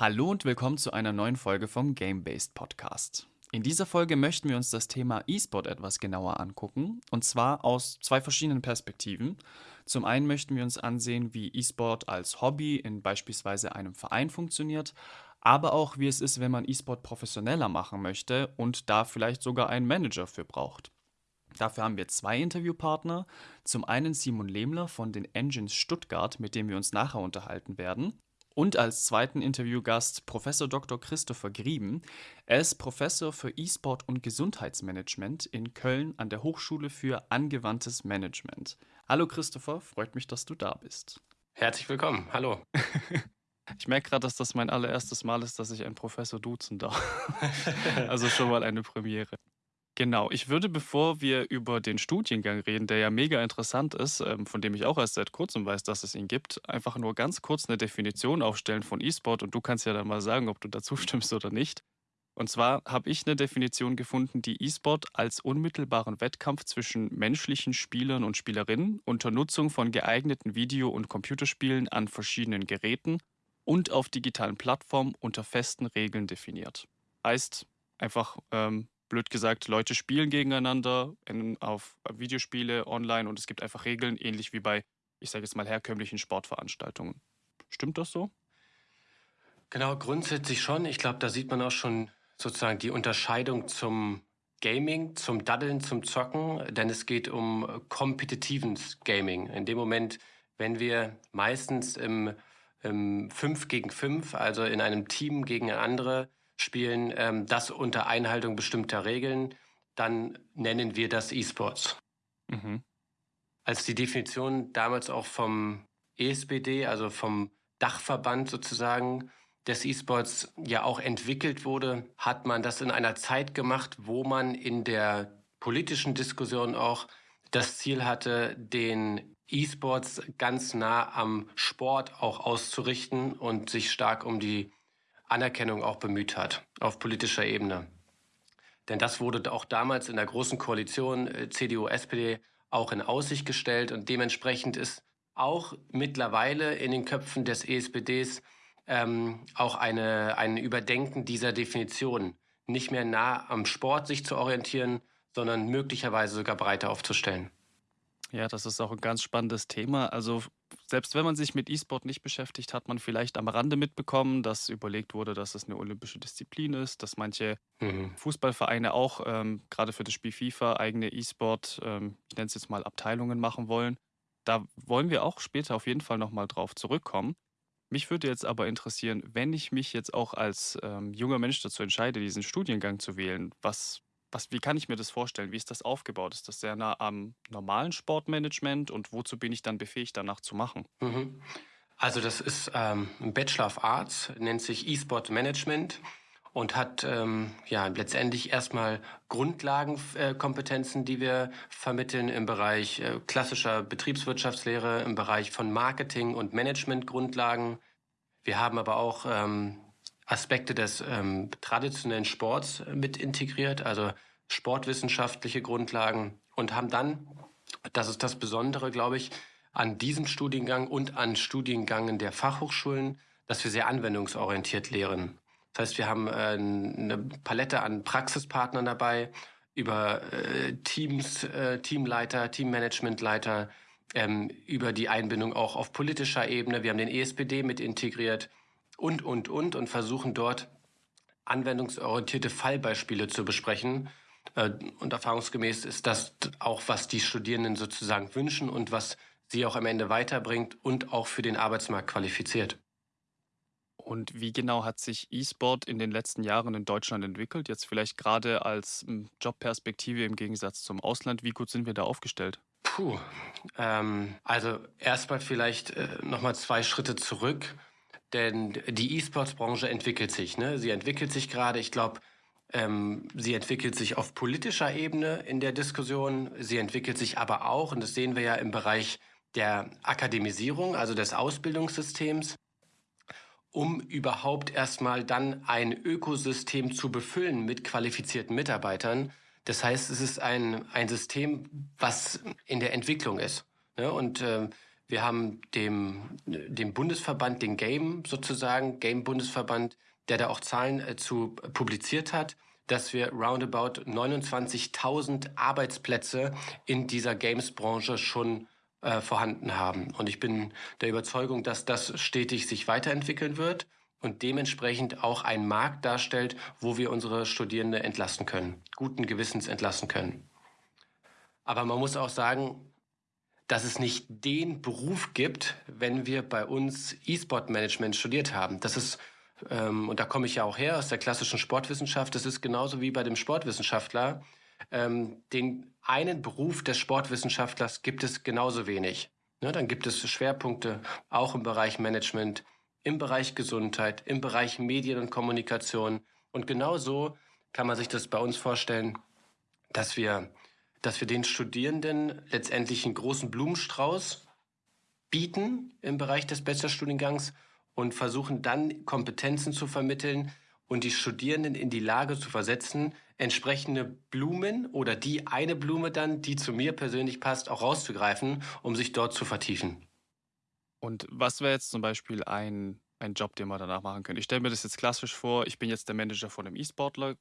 Hallo und willkommen zu einer neuen Folge vom Game-Based Podcast. In dieser Folge möchten wir uns das Thema E-Sport etwas genauer angucken und zwar aus zwei verschiedenen Perspektiven. Zum einen möchten wir uns ansehen, wie E-Sport als Hobby in beispielsweise einem Verein funktioniert, aber auch wie es ist, wenn man E-Sport professioneller machen möchte und da vielleicht sogar einen Manager für braucht. Dafür haben wir zwei Interviewpartner. Zum einen Simon Lehmler von den Engines Stuttgart, mit dem wir uns nachher unterhalten werden. Und als zweiten Interviewgast Professor Dr. Christopher Grieben. Er ist Professor für E-Sport und Gesundheitsmanagement in Köln an der Hochschule für angewandtes Management. Hallo Christopher, freut mich, dass du da bist. Herzlich willkommen, hallo. Ich merke gerade, dass das mein allererstes Mal ist, dass ich einen Professor duzen darf. also schon mal eine Premiere. Genau, ich würde, bevor wir über den Studiengang reden, der ja mega interessant ist, ähm, von dem ich auch erst seit kurzem weiß, dass es ihn gibt, einfach nur ganz kurz eine Definition aufstellen von E-Sport und du kannst ja dann mal sagen, ob du dazu stimmst oder nicht. Und zwar habe ich eine Definition gefunden, die E-Sport als unmittelbaren Wettkampf zwischen menschlichen Spielern und Spielerinnen unter Nutzung von geeigneten Video- und Computerspielen an verschiedenen Geräten und auf digitalen Plattformen unter festen Regeln definiert. Heißt einfach ähm, blöd gesagt, Leute spielen gegeneinander in, auf Videospiele online und es gibt einfach Regeln, ähnlich wie bei, ich sage jetzt mal, herkömmlichen Sportveranstaltungen. Stimmt das so? Genau, grundsätzlich schon. Ich glaube, da sieht man auch schon sozusagen die Unterscheidung zum Gaming, zum Daddeln, zum Zocken, denn es geht um kompetitiven Gaming. In dem Moment, wenn wir meistens im, im 5 gegen 5, also in einem Team gegen andere, spielen, ähm, das unter Einhaltung bestimmter Regeln, dann nennen wir das E-Sports. Mhm. Als die Definition damals auch vom ESBD, also vom Dachverband sozusagen des E-Sports ja auch entwickelt wurde, hat man das in einer Zeit gemacht, wo man in der politischen Diskussion auch das Ziel hatte, den E-Sports ganz nah am Sport auch auszurichten und sich stark um die Anerkennung auch bemüht hat auf politischer Ebene. Denn das wurde auch damals in der Großen Koalition äh, CDU, SPD auch in Aussicht gestellt und dementsprechend ist auch mittlerweile in den Köpfen des ESPDs ähm, auch eine, ein Überdenken dieser Definition, nicht mehr nah am Sport sich zu orientieren, sondern möglicherweise sogar breiter aufzustellen. Ja, das ist auch ein ganz spannendes Thema. Also selbst wenn man sich mit E-Sport nicht beschäftigt, hat man vielleicht am Rande mitbekommen, dass überlegt wurde, dass es eine olympische Disziplin ist, dass manche mhm. Fußballvereine auch ähm, gerade für das Spiel FIFA eigene E-Sport, ähm, ich nenne es jetzt mal Abteilungen machen wollen. Da wollen wir auch später auf jeden Fall nochmal drauf zurückkommen. Mich würde jetzt aber interessieren, wenn ich mich jetzt auch als ähm, junger Mensch dazu entscheide, diesen Studiengang zu wählen, was was, wie kann ich mir das vorstellen? Wie ist das aufgebaut? Ist das sehr nah am normalen Sportmanagement und wozu bin ich dann befähigt, danach zu machen? Mhm. Also das ist ähm, ein Bachelor of Arts, nennt sich E-Sport Management und hat ähm, ja letztendlich erstmal Grundlagenkompetenzen, äh, die wir vermitteln im Bereich äh, klassischer Betriebswirtschaftslehre, im Bereich von Marketing und Managementgrundlagen. Wir haben aber auch ähm, Aspekte des ähm, traditionellen Sports äh, mit integriert, also sportwissenschaftliche Grundlagen und haben dann, das ist das Besondere, glaube ich, an diesem Studiengang und an Studiengängen der Fachhochschulen, dass wir sehr anwendungsorientiert lehren. Das heißt, wir haben äh, eine Palette an Praxispartnern dabei, über äh, Teams, äh, Teamleiter, Teammanagementleiter, ähm, über die Einbindung auch auf politischer Ebene. Wir haben den ESPD mit integriert und, und, und und versuchen dort anwendungsorientierte Fallbeispiele zu besprechen. Äh, und erfahrungsgemäß ist das auch, was die Studierenden sozusagen wünschen und was sie auch am Ende weiterbringt und auch für den Arbeitsmarkt qualifiziert. Und wie genau hat sich E-Sport in den letzten Jahren in Deutschland entwickelt? Jetzt vielleicht gerade als hm, Jobperspektive im Gegensatz zum Ausland. Wie gut sind wir da aufgestellt? Puh, ähm, also erstmal vielleicht äh, nochmal zwei Schritte zurück. Denn die E-Sports-Branche entwickelt sich. Ne? Sie entwickelt sich gerade. Ich glaube, ähm, sie entwickelt sich auf politischer Ebene in der Diskussion. Sie entwickelt sich aber auch, und das sehen wir ja im Bereich der Akademisierung, also des Ausbildungssystems, um überhaupt erstmal dann ein Ökosystem zu befüllen mit qualifizierten Mitarbeitern. Das heißt, es ist ein, ein System, was in der Entwicklung ist. Ne? Und äh, Wir haben dem, dem Bundesverband, den Game sozusagen, Game-Bundesverband, der da auch Zahlen äh, zu publiziert hat, dass wir roundabout 29.000 Arbeitsplätze in dieser Games-Branche schon äh, vorhanden haben. Und ich bin der Überzeugung, dass das stetig sich weiterentwickeln wird und dementsprechend auch ein Markt darstellt, wo wir unsere Studierende entlassen können, guten Gewissens entlassen können. Aber man muss auch sagen, dass es nicht den Beruf gibt, wenn wir bei uns E-Sport-Management studiert haben. Das ist, ähm, und da komme ich ja auch her aus der klassischen Sportwissenschaft, das ist genauso wie bei dem Sportwissenschaftler. Ähm, den einen Beruf des Sportwissenschaftlers gibt es genauso wenig. Ne, dann gibt es Schwerpunkte auch im Bereich Management, im Bereich Gesundheit, im Bereich Medien und Kommunikation. Und genauso kann man sich das bei uns vorstellen, dass wir dass wir den Studierenden letztendlich einen großen Blumenstrauß bieten im Bereich des Bachelorstudiengangs und versuchen dann Kompetenzen zu vermitteln und die Studierenden in die Lage zu versetzen, entsprechende Blumen oder die eine Blume dann, die zu mir persönlich passt, auch rauszugreifen, um sich dort zu vertiefen. Und was wäre jetzt zum Beispiel ein, ein Job, den man danach machen könnte? Ich stelle mir das jetzt klassisch vor, ich bin jetzt der Manager von einem E-Sportler,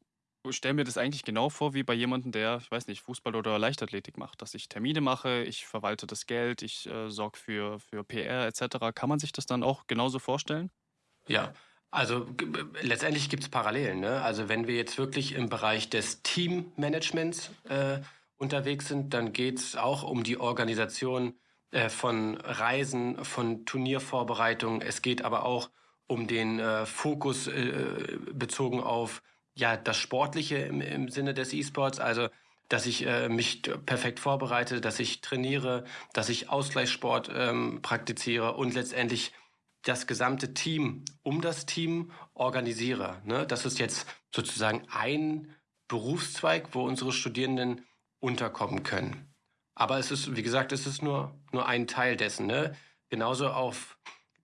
stelle mir das eigentlich genau vor wie bei jemandem, der, ich weiß nicht, Fußball oder Leichtathletik macht, dass ich Termine mache, ich verwalte das Geld, ich äh, sorge für, für PR etc. Kann man sich das dann auch genauso vorstellen? Ja, also letztendlich gibt es Parallelen. Ne? Also wenn wir jetzt wirklich im Bereich des Teammanagements äh, unterwegs sind, dann geht es auch um die Organisation äh, von Reisen, von Turniervorbereitungen. Es geht aber auch um den äh, Fokus äh, bezogen auf ja, das Sportliche im, im Sinne des E-Sports, also dass ich äh, mich perfekt vorbereite, dass ich trainiere, dass ich Ausgleichssport ähm, praktiziere und letztendlich das gesamte Team um das Team organisiere. Ne? Das ist jetzt sozusagen ein Berufszweig, wo unsere Studierenden unterkommen können. Aber es ist, wie gesagt, es ist nur, nur ein Teil dessen. Ne? Genauso auf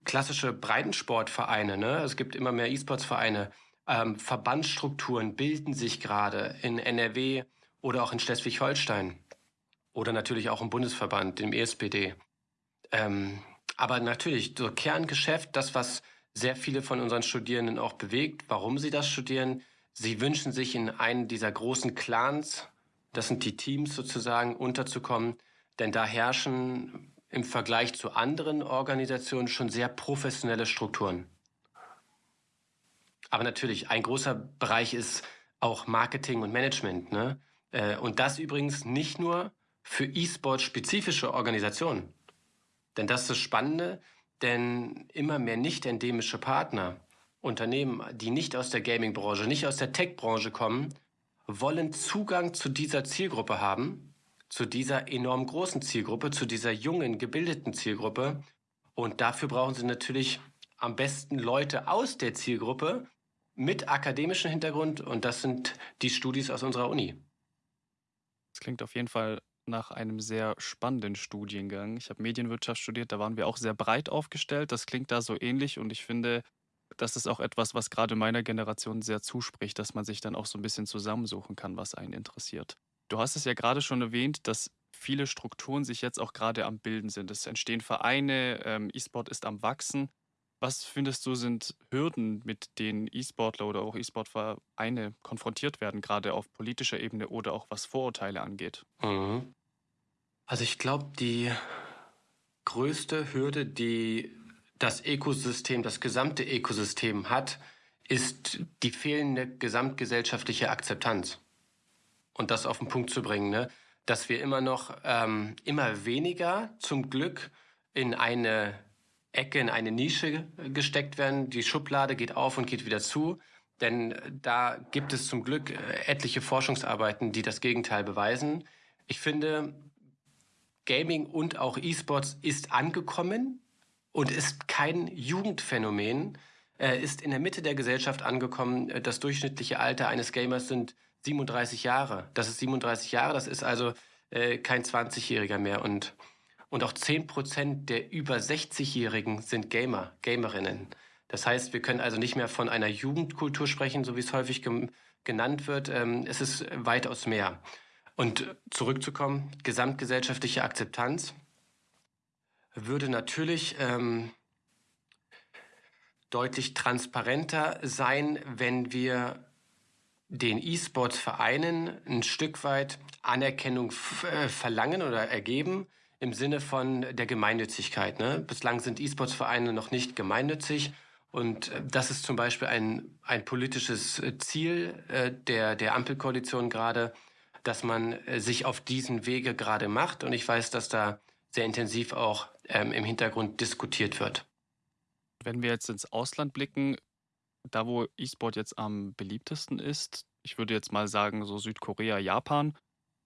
klassische Breitensportvereine. Ne? Es gibt immer mehr E-Sports-Vereine ähm, Verbandsstrukturen bilden sich gerade in NRW oder auch in Schleswig-Holstein oder natürlich auch im Bundesverband, dem ESPD. Ähm, aber natürlich, so Kerngeschäft, das, was sehr viele von unseren Studierenden auch bewegt, warum sie das studieren, sie wünschen sich in einen dieser großen Clans, das sind die Teams sozusagen, unterzukommen, denn da herrschen im Vergleich zu anderen Organisationen schon sehr professionelle Strukturen. Aber natürlich, ein großer Bereich ist auch Marketing und Management. Ne? Äh, und das übrigens nicht nur für E-Sport-spezifische Organisationen. Denn das ist das Spannende, denn immer mehr nicht endemische Partner, Unternehmen, die nicht aus der Gaming-Branche, nicht aus der Tech-Branche kommen, wollen Zugang zu dieser Zielgruppe haben, zu dieser enorm großen Zielgruppe, zu dieser jungen, gebildeten Zielgruppe. Und dafür brauchen sie natürlich am besten Leute aus der Zielgruppe, mit akademischem Hintergrund und das sind die Studis aus unserer Uni. Das klingt auf jeden Fall nach einem sehr spannenden Studiengang. Ich habe Medienwirtschaft studiert, da waren wir auch sehr breit aufgestellt. Das klingt da so ähnlich und ich finde, das ist auch etwas, was gerade meiner Generation sehr zuspricht, dass man sich dann auch so ein bisschen zusammensuchen kann, was einen interessiert. Du hast es ja gerade schon erwähnt, dass viele Strukturen sich jetzt auch gerade am Bilden sind. Es entstehen Vereine, ähm, E-Sport ist am Wachsen. Was findest du, sind Hürden, mit denen E-Sportler oder auch E-Sport-Vereine konfrontiert werden, gerade auf politischer Ebene oder auch was Vorurteile angeht? Mhm. Also ich glaube, die größte Hürde, die das Ökosystem, das gesamte Ökosystem hat, ist die fehlende gesamtgesellschaftliche Akzeptanz. Und das auf den Punkt zu bringen, ne? dass wir immer noch, ähm, immer weniger zum Glück in eine Ecke, in eine Nische gesteckt werden. Die Schublade geht auf und geht wieder zu. Denn da gibt es zum Glück äh, etliche Forschungsarbeiten, die das Gegenteil beweisen. Ich finde, Gaming und auch E-Sports ist angekommen und ist kein Jugendphänomen, Er ist in der Mitte der Gesellschaft angekommen. Das durchschnittliche Alter eines Gamers sind 37 Jahre. Das ist 37 Jahre, das ist also äh, kein 20-Jähriger mehr. Und und auch 10% der über 60-Jährigen sind Gamer, Gamerinnen. Das heißt, wir können also nicht mehr von einer Jugendkultur sprechen, so wie es häufig genannt wird. Ähm, es ist weitaus mehr. Und zurückzukommen, gesamtgesellschaftliche Akzeptanz. würde natürlich ähm, deutlich transparenter sein, wenn wir den E-Sports-Vereinen ein Stück weit Anerkennung äh, verlangen oder ergeben im Sinne von der Gemeinnützigkeit. Ne? Bislang sind E-Sports-Vereine noch nicht gemeinnützig. Und äh, das ist zum Beispiel ein, ein politisches äh, Ziel äh, der, der Ampelkoalition gerade, dass man sich auf diesen Wege gerade macht. Und ich weiß, dass da sehr intensiv auch ähm, im Hintergrund diskutiert wird. Wenn wir jetzt ins Ausland blicken, da wo E-Sport jetzt am beliebtesten ist, ich würde jetzt mal sagen, so Südkorea, Japan,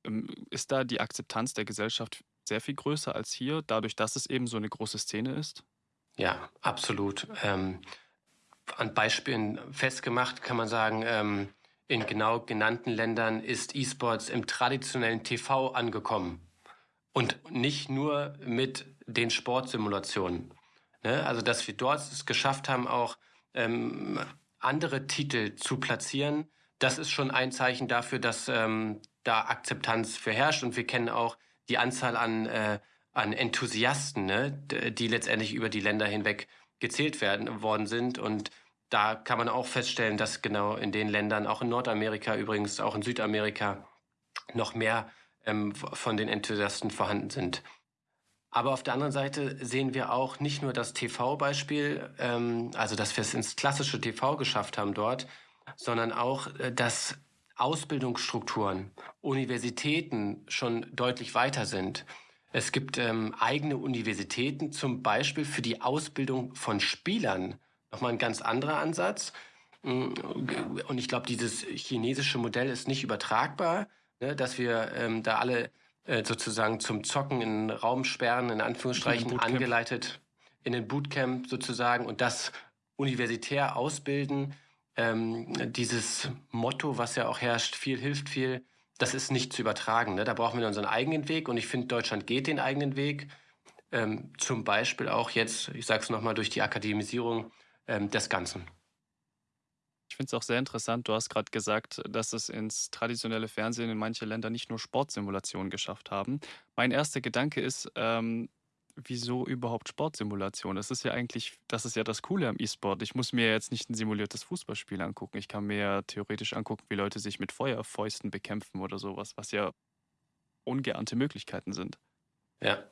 ähm, ist da die Akzeptanz der Gesellschaft sehr viel größer als hier, dadurch, dass es eben so eine große Szene ist? Ja, absolut. Ähm, an Beispielen festgemacht kann man sagen, ähm, in genau genannten Ländern ist E-Sports im traditionellen TV angekommen. Und nicht nur mit den Sportsimulationen. Ne? Also, dass wir dort es geschafft haben, auch ähm, andere Titel zu platzieren, das ist schon ein Zeichen dafür, dass ähm, da Akzeptanz für herrscht. Und wir kennen auch die Anzahl an, äh, an Enthusiasten, ne? die letztendlich über die Länder hinweg gezählt werden worden sind. Und da kann man auch feststellen, dass genau in den Ländern, auch in Nordamerika übrigens, auch in Südamerika, noch mehr ähm, von den Enthusiasten vorhanden sind. Aber auf der anderen Seite sehen wir auch nicht nur das TV-Beispiel, ähm, also dass wir es ins klassische TV geschafft haben dort, sondern auch, äh, dass Ausbildungsstrukturen, Universitäten schon deutlich weiter sind. Es gibt ähm, eigene Universitäten, zum Beispiel für die Ausbildung von Spielern. Nochmal ein ganz anderer Ansatz. Mm, und ich glaube, dieses chinesische Modell ist nicht übertragbar, ne, dass wir ähm, da alle äh, sozusagen zum Zocken in Raum sperren, in Anführungsstrichen in angeleitet in den Bootcamp sozusagen und das universitär ausbilden. Ähm, dieses Motto, was ja auch herrscht, viel hilft viel, das ist nicht zu übertragen. Ne? Da brauchen wir unseren eigenen Weg und ich finde, Deutschland geht den eigenen Weg. Ähm, zum Beispiel auch jetzt, ich sage es nochmal, durch die Akademisierung ähm, des Ganzen. Ich finde es auch sehr interessant. Du hast gerade gesagt, dass es ins traditionelle Fernsehen in manche Länder nicht nur Sportsimulationen geschafft haben. Mein erster Gedanke ist, ähm, wieso überhaupt Sportsimulation? Das ist ja eigentlich, das ist ja das Coole am E-Sport. Ich muss mir jetzt nicht ein simuliertes Fußballspiel angucken. Ich kann mir ja theoretisch angucken, wie Leute sich mit Feuerfäusten bekämpfen oder sowas, was ja ungeahnte Möglichkeiten sind. Ja,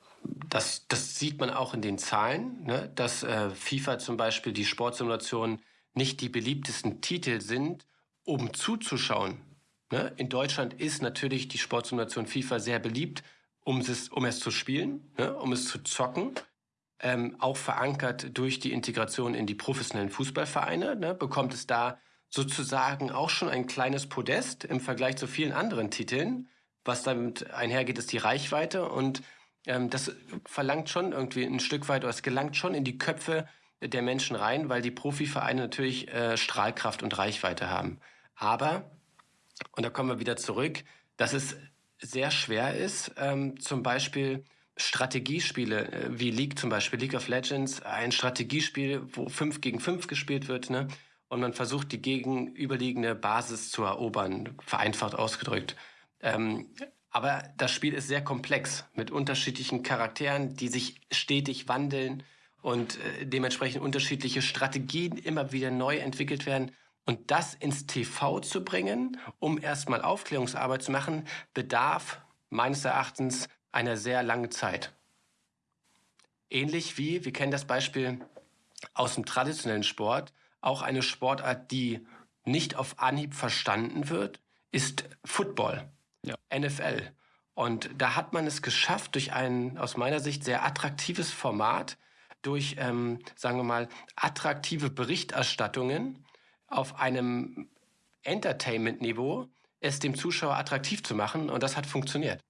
das, das sieht man auch in den Zahlen, ne? dass äh, FIFA zum Beispiel die Sportsimulation nicht die beliebtesten Titel sind, um zuzuschauen. Ne? In Deutschland ist natürlich die Sportsimulation FIFA sehr beliebt, um es, um es zu spielen, ne? um es zu zocken. Ähm, auch verankert durch die Integration in die professionellen Fußballvereine, ne? bekommt es da sozusagen auch schon ein kleines Podest im Vergleich zu vielen anderen Titeln. Was damit einhergeht, ist die Reichweite und ähm, das verlangt schon irgendwie ein Stück weit, oder es gelangt schon in die Köpfe der Menschen rein, weil die Profivereine natürlich äh, Strahlkraft und Reichweite haben. Aber, und da kommen wir wieder zurück, dass es sehr schwer ist, ähm, zum Beispiel Strategiespiele äh, wie League zum Beispiel, League of Legends, ein Strategiespiel, wo 5 gegen 5 gespielt wird, ne? Und man versucht, die gegenüberliegende Basis zu erobern, vereinfacht ausgedrückt. Ähm, aber das Spiel ist sehr komplex mit unterschiedlichen Charakteren, die sich stetig wandeln und äh, dementsprechend unterschiedliche Strategien immer wieder neu entwickelt werden. Und das ins TV zu bringen, um erstmal Aufklärungsarbeit zu machen, bedarf meines Erachtens einer sehr langen Zeit. Ähnlich wie, wir kennen das Beispiel aus dem traditionellen Sport, auch eine Sportart, die nicht auf Anhieb verstanden wird, ist Football ja. NFL. Und da hat man es geschafft, durch ein aus meiner Sicht sehr attraktives Format, durch, ähm, sagen wir mal, attraktive Berichterstattungen auf einem Entertainment-Niveau, es dem Zuschauer attraktiv zu machen. Und das hat funktioniert.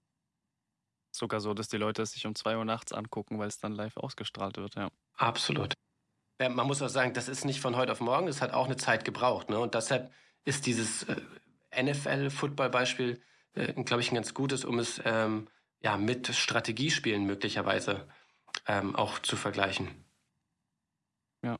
Sogar so, dass die Leute es sich um zwei Uhr nachts angucken, weil es dann live ausgestrahlt wird, ja. Absolut. Ja, man muss auch sagen, das ist nicht von heute auf morgen, das hat auch eine Zeit gebraucht. Ne? Und deshalb ist dieses äh, NFL-Football-Beispiel äh, glaube ich, ein ganz gutes, um es ähm, ja, mit Strategiespielen möglicherweise ähm, auch zu vergleichen. Ja,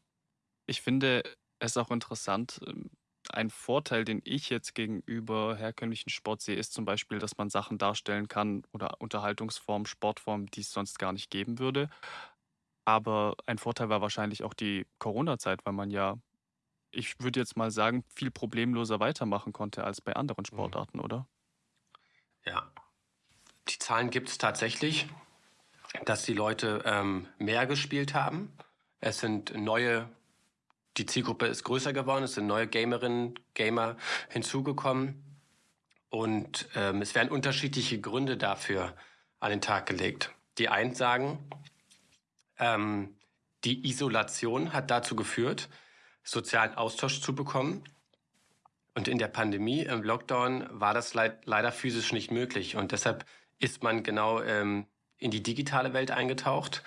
ich finde es auch interessant. Ähm, ein Vorteil, den ich jetzt gegenüber herkömmlichen Sport sehe, ist zum Beispiel, dass man Sachen darstellen kann oder Unterhaltungsformen, Sportformen, die es sonst gar nicht geben würde. Aber ein Vorteil war wahrscheinlich auch die Corona-Zeit, weil man ja, ich würde jetzt mal sagen, viel problemloser weitermachen konnte als bei anderen Mhm. Sportarten, oder? Ja, die Zahlen gibt es tatsächlich, dass die Leute ähm, mehr gespielt haben. Es sind neue, die Zielgruppe ist größer geworden, es sind neue Gamerinnen, Gamer hinzugekommen. Und ähm, es werden unterschiedliche Gründe dafür an den Tag gelegt. Die einen sagen, ähm, die Isolation hat dazu geführt, sozialen Austausch zu bekommen. Und in der Pandemie, im Lockdown, war das leid, leider physisch nicht möglich. Und deshalb ist man genau ähm, in die digitale Welt eingetaucht.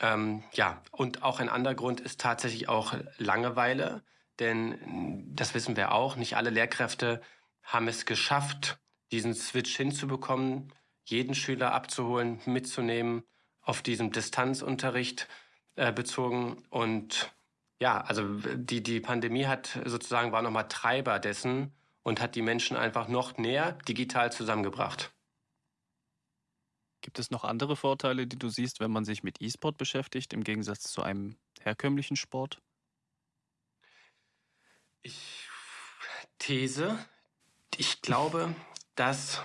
Ähm, ja, und auch ein anderer Grund ist tatsächlich auch Langeweile. Denn das wissen wir auch, nicht alle Lehrkräfte haben es geschafft, diesen Switch hinzubekommen, jeden Schüler abzuholen, mitzunehmen, auf diesem Distanzunterricht äh, bezogen. Und ja, also die, die Pandemie hat sozusagen war nochmal Treiber dessen und hat die Menschen einfach noch näher digital zusammengebracht. Gibt es noch andere Vorteile, die du siehst, wenn man sich mit E-Sport beschäftigt, im Gegensatz zu einem herkömmlichen Sport? Ich These, ich glaube, dass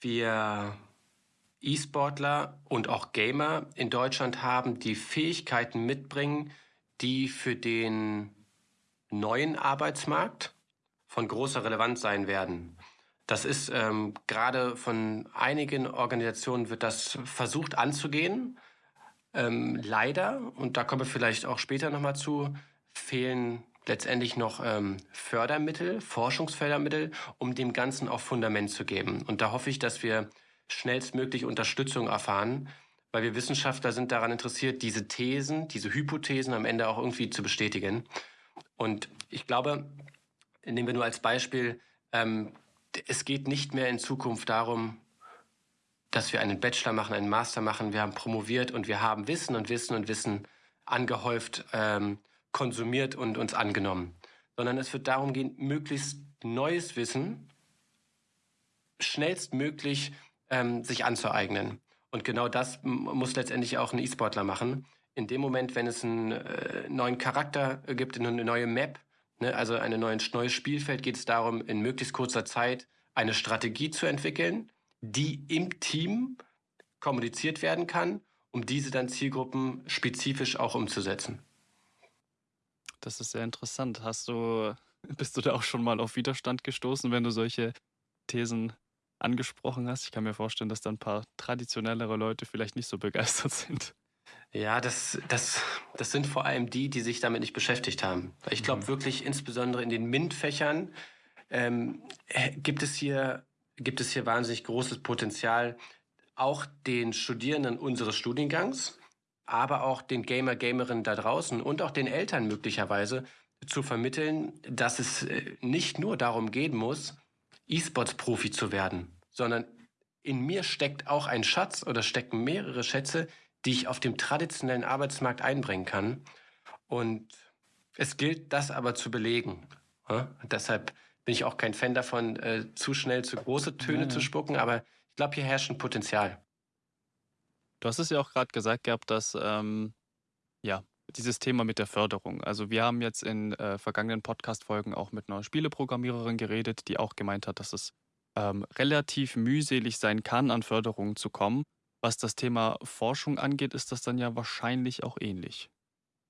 wir E-Sportler und auch Gamer in Deutschland haben, die Fähigkeiten mitbringen, die für den neuen Arbeitsmarkt von großer Relevanz sein werden. Das ist ähm, gerade von einigen Organisationen wird das versucht anzugehen. Ähm, leider, und da kommen wir vielleicht auch später nochmal zu, fehlen letztendlich noch ähm, Fördermittel, Forschungsfördermittel, um dem Ganzen auch Fundament zu geben. Und da hoffe ich, dass wir schnellstmöglich Unterstützung erfahren, weil wir Wissenschaftler sind daran interessiert, diese Thesen, diese Hypothesen am Ende auch irgendwie zu bestätigen. Und ich glaube, nehmen wir nur als Beispiel, ähm, es geht nicht mehr in Zukunft darum, dass wir einen Bachelor machen, einen Master machen. Wir haben promoviert und wir haben Wissen und Wissen und Wissen angehäuft, ähm, konsumiert und uns angenommen. Sondern es wird darum gehen, möglichst neues Wissen schnellstmöglich ähm, sich anzueignen. Und genau das muss letztendlich auch ein E-Sportler machen. In dem Moment, wenn es einen äh, neuen Charakter gibt, eine neue Map, ne, also ein neues Spielfeld, geht es darum, in möglichst kurzer Zeit eine Strategie zu entwickeln, die im Team kommuniziert werden kann, um diese dann Zielgruppen spezifisch auch umzusetzen. Das ist sehr interessant. Hast du, bist du da auch schon mal auf Widerstand gestoßen, wenn du solche Thesen angesprochen hast? Ich kann mir vorstellen, dass da ein paar traditionellere Leute vielleicht nicht so begeistert sind. Ja, das, das, das sind vor allem die, die sich damit nicht beschäftigt haben. Ich glaube mhm. wirklich, insbesondere in den MINT-Fächern ähm, gibt, es hier, gibt es hier wahnsinnig großes Potenzial, auch den Studierenden unseres Studiengangs, aber auch den Gamer, Gamerinnen da draußen und auch den Eltern möglicherweise zu vermitteln, dass es äh, nicht nur darum gehen muss, E-Sports-Profi zu werden, sondern in mir steckt auch ein Schatz oder stecken mehrere Schätze, die ich auf dem traditionellen Arbeitsmarkt einbringen kann. Und es gilt, das aber zu belegen. Ja? deshalb bin ich auch kein Fan davon, äh, zu schnell zu große Töne ja. zu spucken, aber ich glaube, hier herrscht ein Potenzial. Du hast es ja auch gerade gesagt gehabt, dass ähm, ja, dieses Thema mit der Förderung. Also wir haben jetzt in äh, vergangenen Podcast-Folgen auch mit einer Spieleprogrammiererin geredet, die auch gemeint hat, dass es ähm, relativ mühselig sein kann, an Förderungen zu kommen. Was das Thema Forschung angeht, ist das dann ja wahrscheinlich auch ähnlich.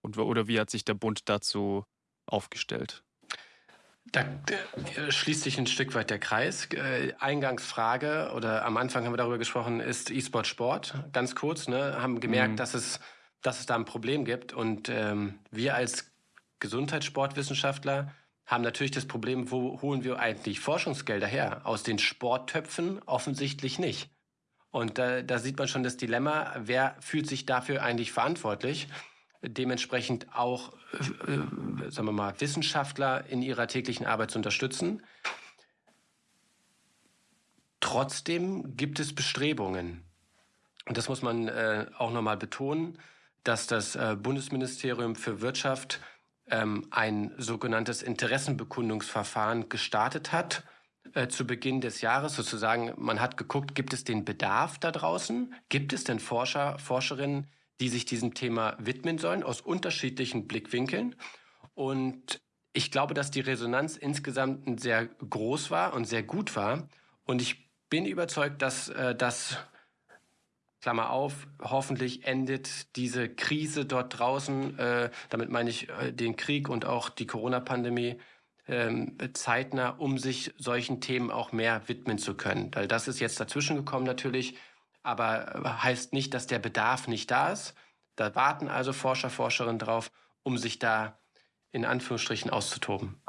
Und, oder wie hat sich der Bund dazu aufgestellt? Da schließt sich ein Stück weit der Kreis. Äh, Eingangsfrage oder am Anfang haben wir darüber gesprochen, ist E-Sport Sport? Ganz kurz, ne? haben gemerkt, mhm. dass, es, dass es da ein Problem gibt. Und ähm, wir als Gesundheitssportwissenschaftler haben natürlich das Problem, wo holen wir eigentlich Forschungsgelder her? Aus den Sporttöpfen offensichtlich nicht. Und da, da sieht man schon das Dilemma, wer fühlt sich dafür eigentlich verantwortlich? Dementsprechend auch, äh, sagen wir mal, Wissenschaftler in ihrer täglichen Arbeit zu unterstützen. Trotzdem gibt es Bestrebungen. Und das muss man äh, auch nochmal betonen, dass das äh, Bundesministerium für Wirtschaft ähm, ein sogenanntes Interessenbekundungsverfahren gestartet hat äh, zu Beginn des Jahres sozusagen, man hat geguckt, gibt es den Bedarf da draußen? Gibt es denn Forscher, Forscherinnen, die sich diesem Thema widmen sollen, aus unterschiedlichen Blickwinkeln. Und ich glaube, dass die Resonanz insgesamt sehr groß war und sehr gut war. Und ich bin überzeugt, dass äh, das, Klammer auf, hoffentlich endet diese Krise dort draußen, äh, damit meine ich den Krieg und auch die Corona-Pandemie, ähm, zeitnah, um sich solchen Themen auch mehr widmen zu können. Weil das ist jetzt dazwischen gekommen natürlich, aber äh, heißt nicht, dass der Bedarf nicht da ist. Da warten also Forscher, Forscherinnen drauf, um sich da in Anführungsstrichen auszutoben.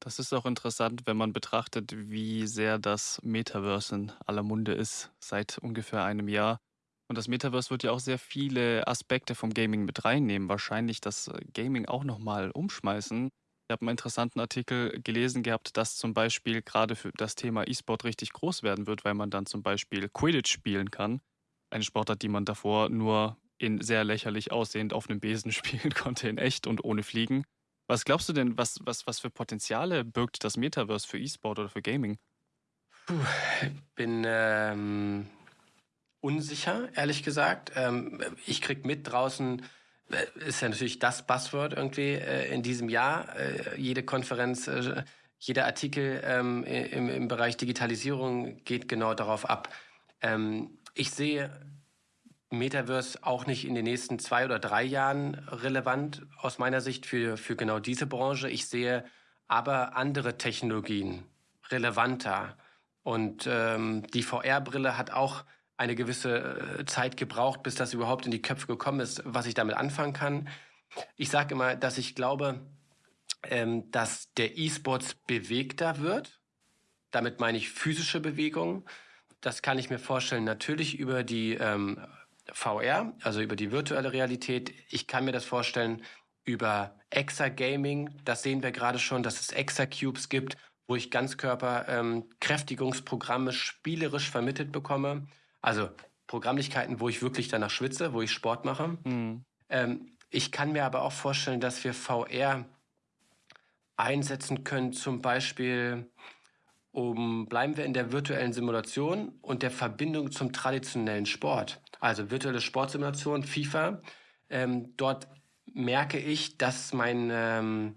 Das ist auch interessant, wenn man betrachtet, wie sehr das Metaverse in aller Munde ist seit ungefähr einem Jahr. Und das Metaverse wird ja auch sehr viele Aspekte vom Gaming mit reinnehmen. Wahrscheinlich das äh, Gaming auch nochmal umschmeißen. Ich habe einen interessanten Artikel gelesen gehabt, dass zum Beispiel gerade für das Thema E-Sport richtig groß werden wird, weil man dann zum Beispiel Quidditch spielen kann. Eine Sportart, die man davor nur in sehr lächerlich aussehend auf einem Besen spielen konnte, in echt und ohne Fliegen. Was glaubst du denn, was, was, was für Potenziale birgt das Metaverse für E-Sport oder für Gaming? Puh, bin ähm, unsicher, ehrlich gesagt. Ähm, ich krieg mit draußen, ist ja natürlich das Buzzword irgendwie äh, in diesem Jahr. Äh, jede Konferenz, äh, jeder Artikel ähm, im, im Bereich Digitalisierung geht genau darauf ab. Ähm, ich sehe Metaverse auch nicht in den nächsten zwei oder drei Jahren relevant aus meiner Sicht für, für genau diese Branche. Ich sehe aber andere Technologien relevanter. Und ähm, die VR-Brille hat auch eine gewisse äh, Zeit gebraucht, bis das überhaupt in die Köpfe gekommen ist, was ich damit anfangen kann. Ich sage immer, dass ich glaube, ähm, dass der E-Sports bewegter wird. Damit meine ich physische Bewegung. Das kann ich mir vorstellen, natürlich über die ähm, VR, also über die virtuelle Realität. Ich kann mir das vorstellen über Exa-Gaming. Das sehen wir gerade schon, dass es Exa-Cubes gibt, wo ich Ganzkörper-Kräftigungsprogramme ähm, spielerisch vermittelt bekomme. Also Programmlichkeiten, wo ich wirklich danach schwitze, wo ich Sport mache. Mhm. Ähm, ich kann mir aber auch vorstellen, dass wir VR einsetzen können, zum Beispiel um, bleiben wir in der virtuellen Simulation und der Verbindung zum traditionellen Sport. Also virtuelle Sportsimulation, FIFA. Ähm, dort merke ich, dass mein, ähm,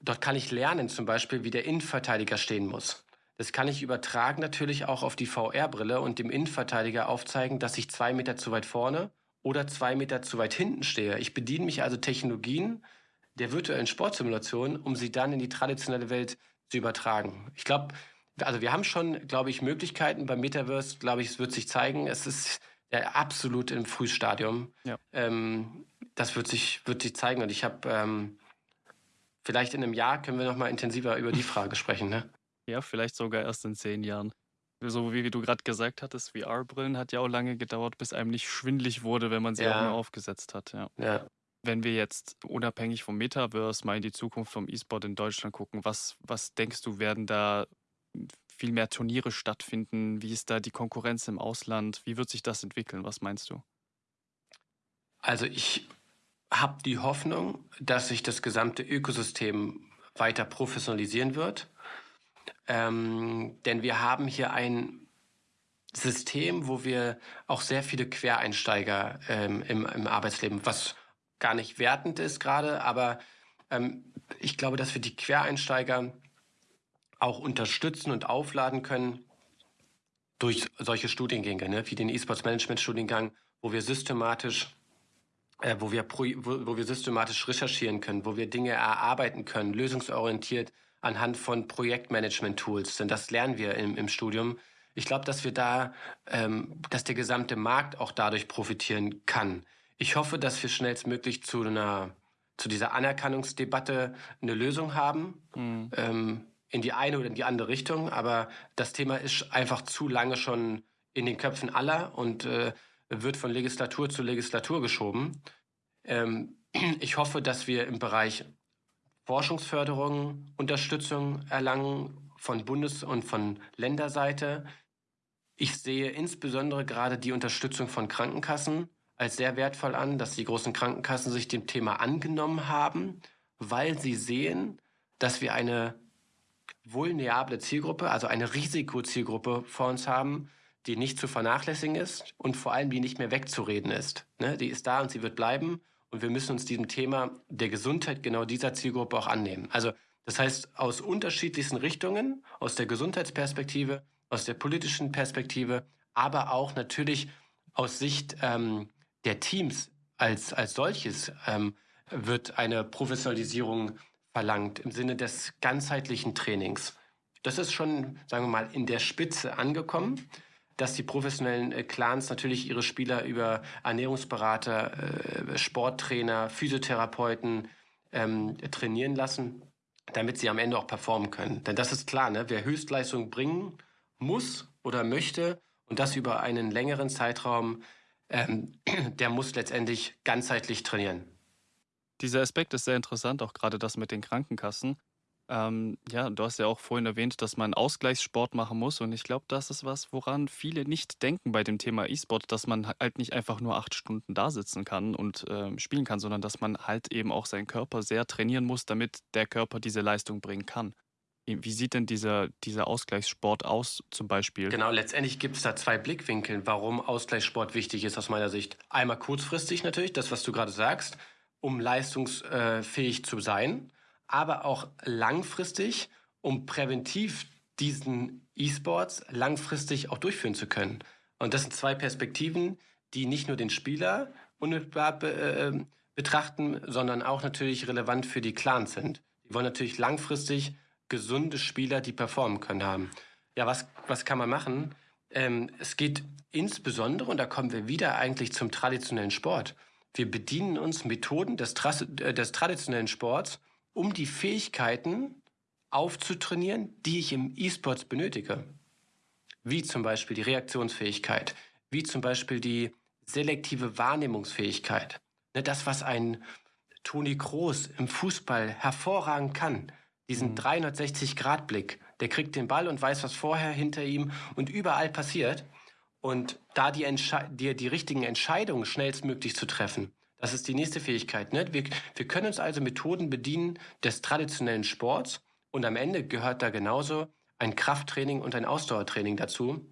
dort kann ich lernen zum Beispiel, wie der Innenverteidiger stehen muss. Das kann ich übertragen natürlich auch auf die VR-Brille und dem Innenverteidiger aufzeigen, dass ich zwei Meter zu weit vorne oder zwei Meter zu weit hinten stehe. Ich bediene mich also Technologien der virtuellen Sportsimulation, um sie dann in die traditionelle Welt zu übertragen. Ich glaube, also wir haben schon, glaube ich, Möglichkeiten beim Metaverse, glaube ich, es wird sich zeigen. Es ist ja absolut im Frühstadium. Ja. Ähm, das wird sich, wird sich zeigen. Und ich habe ähm, vielleicht in einem Jahr können wir noch mal intensiver über die Frage sprechen. Ne? Ja, vielleicht sogar erst in zehn Jahren. So wie, du gerade gesagt hattest, VR-Brillen hat ja auch lange gedauert, bis einem nicht schwindlig wurde, wenn man sie ja. auch nur aufgesetzt hat. Ja. ja. Wenn wir jetzt unabhängig vom Metaverse mal in die Zukunft vom E-Sport in Deutschland gucken, was, was denkst du, werden da viel mehr Turniere stattfinden? Wie ist da die Konkurrenz im Ausland? Wie wird sich das entwickeln? Was meinst du? Also ich habe die Hoffnung, dass sich das gesamte Ökosystem weiter professionalisieren wird. Ähm, denn wir haben hier ein System, wo wir auch sehr viele Quereinsteiger ähm, im, im Arbeitsleben, was gar nicht wertend ist gerade, aber ähm, ich glaube, dass wir die Quereinsteiger auch unterstützen und aufladen können durch solche Studiengänge, ne, wie den E-Sports Management Studiengang, wo wir systematisch äh, wo, wir wo, wo wir systematisch recherchieren können, wo wir Dinge erarbeiten können, lösungsorientiert anhand von Projektmanagement-Tools. Denn das lernen wir im, im Studium. Ich glaube, dass wir da, ähm, dass der gesamte Markt auch dadurch profitieren kann. Ich hoffe, dass wir schnellstmöglich zu einer, zu dieser Anerkennungsdebatte eine Lösung haben. Mhm. Ähm, in die eine oder in die andere Richtung. Aber das Thema ist einfach zu lange schon in den Köpfen aller und äh, wird von Legislatur zu Legislatur geschoben. Ähm, ich hoffe, dass wir im Bereich Forschungsförderung Unterstützung erlangen von Bundes- und von Länderseite. Ich sehe insbesondere gerade die Unterstützung von Krankenkassen als sehr wertvoll an, dass die großen Krankenkassen sich dem Thema angenommen haben, weil sie sehen, dass wir eine vulnerable Zielgruppe, also eine Risikozielgruppe vor uns haben, die nicht zu vernachlässigen ist und vor allem die nicht mehr wegzureden ist. Ne? Die ist da und sie wird bleiben und wir müssen uns diesem Thema der Gesundheit genau dieser Zielgruppe auch annehmen. Also das heißt, aus unterschiedlichsten Richtungen, aus der Gesundheitsperspektive, aus der politischen Perspektive, aber auch natürlich aus Sicht ähm, der Teams als, als solches ähm, wird eine Professionalisierung verlangt im Sinne des ganzheitlichen Trainings. Das ist schon, sagen wir mal, in der Spitze angekommen, dass die professionellen äh, Clans natürlich ihre Spieler über Ernährungsberater, äh, Sporttrainer, Physiotherapeuten ähm, trainieren lassen, damit sie am Ende auch performen können. Denn das ist klar, ne? wer Höchstleistung bringen muss oder möchte und das über einen längeren Zeitraum, ähm, der muss letztendlich ganzheitlich trainieren. Dieser Aspekt ist sehr interessant, auch gerade das mit den Krankenkassen. Ähm, ja, du hast ja auch vorhin erwähnt, dass man Ausgleichssport machen muss. Und ich glaube, das ist was, woran viele nicht denken bei dem Thema E-Sport, dass man halt nicht einfach nur acht Stunden da sitzen kann und äh, spielen kann, sondern dass man halt eben auch seinen Körper sehr trainieren muss, damit der Körper diese Leistung bringen kann. Wie sieht denn dieser, dieser Ausgleichssport aus, zum Beispiel? Genau, letztendlich gibt es da zwei Blickwinkel, warum Ausgleichssport wichtig ist aus meiner Sicht. Einmal kurzfristig natürlich, das, was du gerade sagst, um leistungsfähig zu sein aber auch langfristig, um präventiv diesen E-Sports langfristig auch durchführen zu können. Und das sind zwei Perspektiven, die nicht nur den Spieler unmittelbar be äh, betrachten, sondern auch natürlich relevant für die Clans sind. Die wollen natürlich langfristig gesunde Spieler, die performen können, haben. Ja, was, was kann man machen? Ähm, es geht insbesondere, und da kommen wir wieder eigentlich zum traditionellen Sport. Wir bedienen uns Methoden des, äh, des traditionellen Sports, um die Fähigkeiten aufzutrainieren, die ich im E-Sports benötige. Wie zum Beispiel die Reaktionsfähigkeit, wie zum Beispiel die selektive Wahrnehmungsfähigkeit. Ne, das, was ein Toni Kroos im Fußball hervorragend kann, diesen 360-Grad-Blick, mhm. der kriegt den Ball und weiß, was vorher, hinter ihm und überall passiert. Und da die, die, die richtigen Entscheidungen schnellstmöglich zu treffen, das ist die nächste Fähigkeit. Ne? Wir, wir können uns also Methoden bedienen des traditionellen Sports und am Ende gehört da genauso ein Krafttraining und ein Ausdauertraining dazu.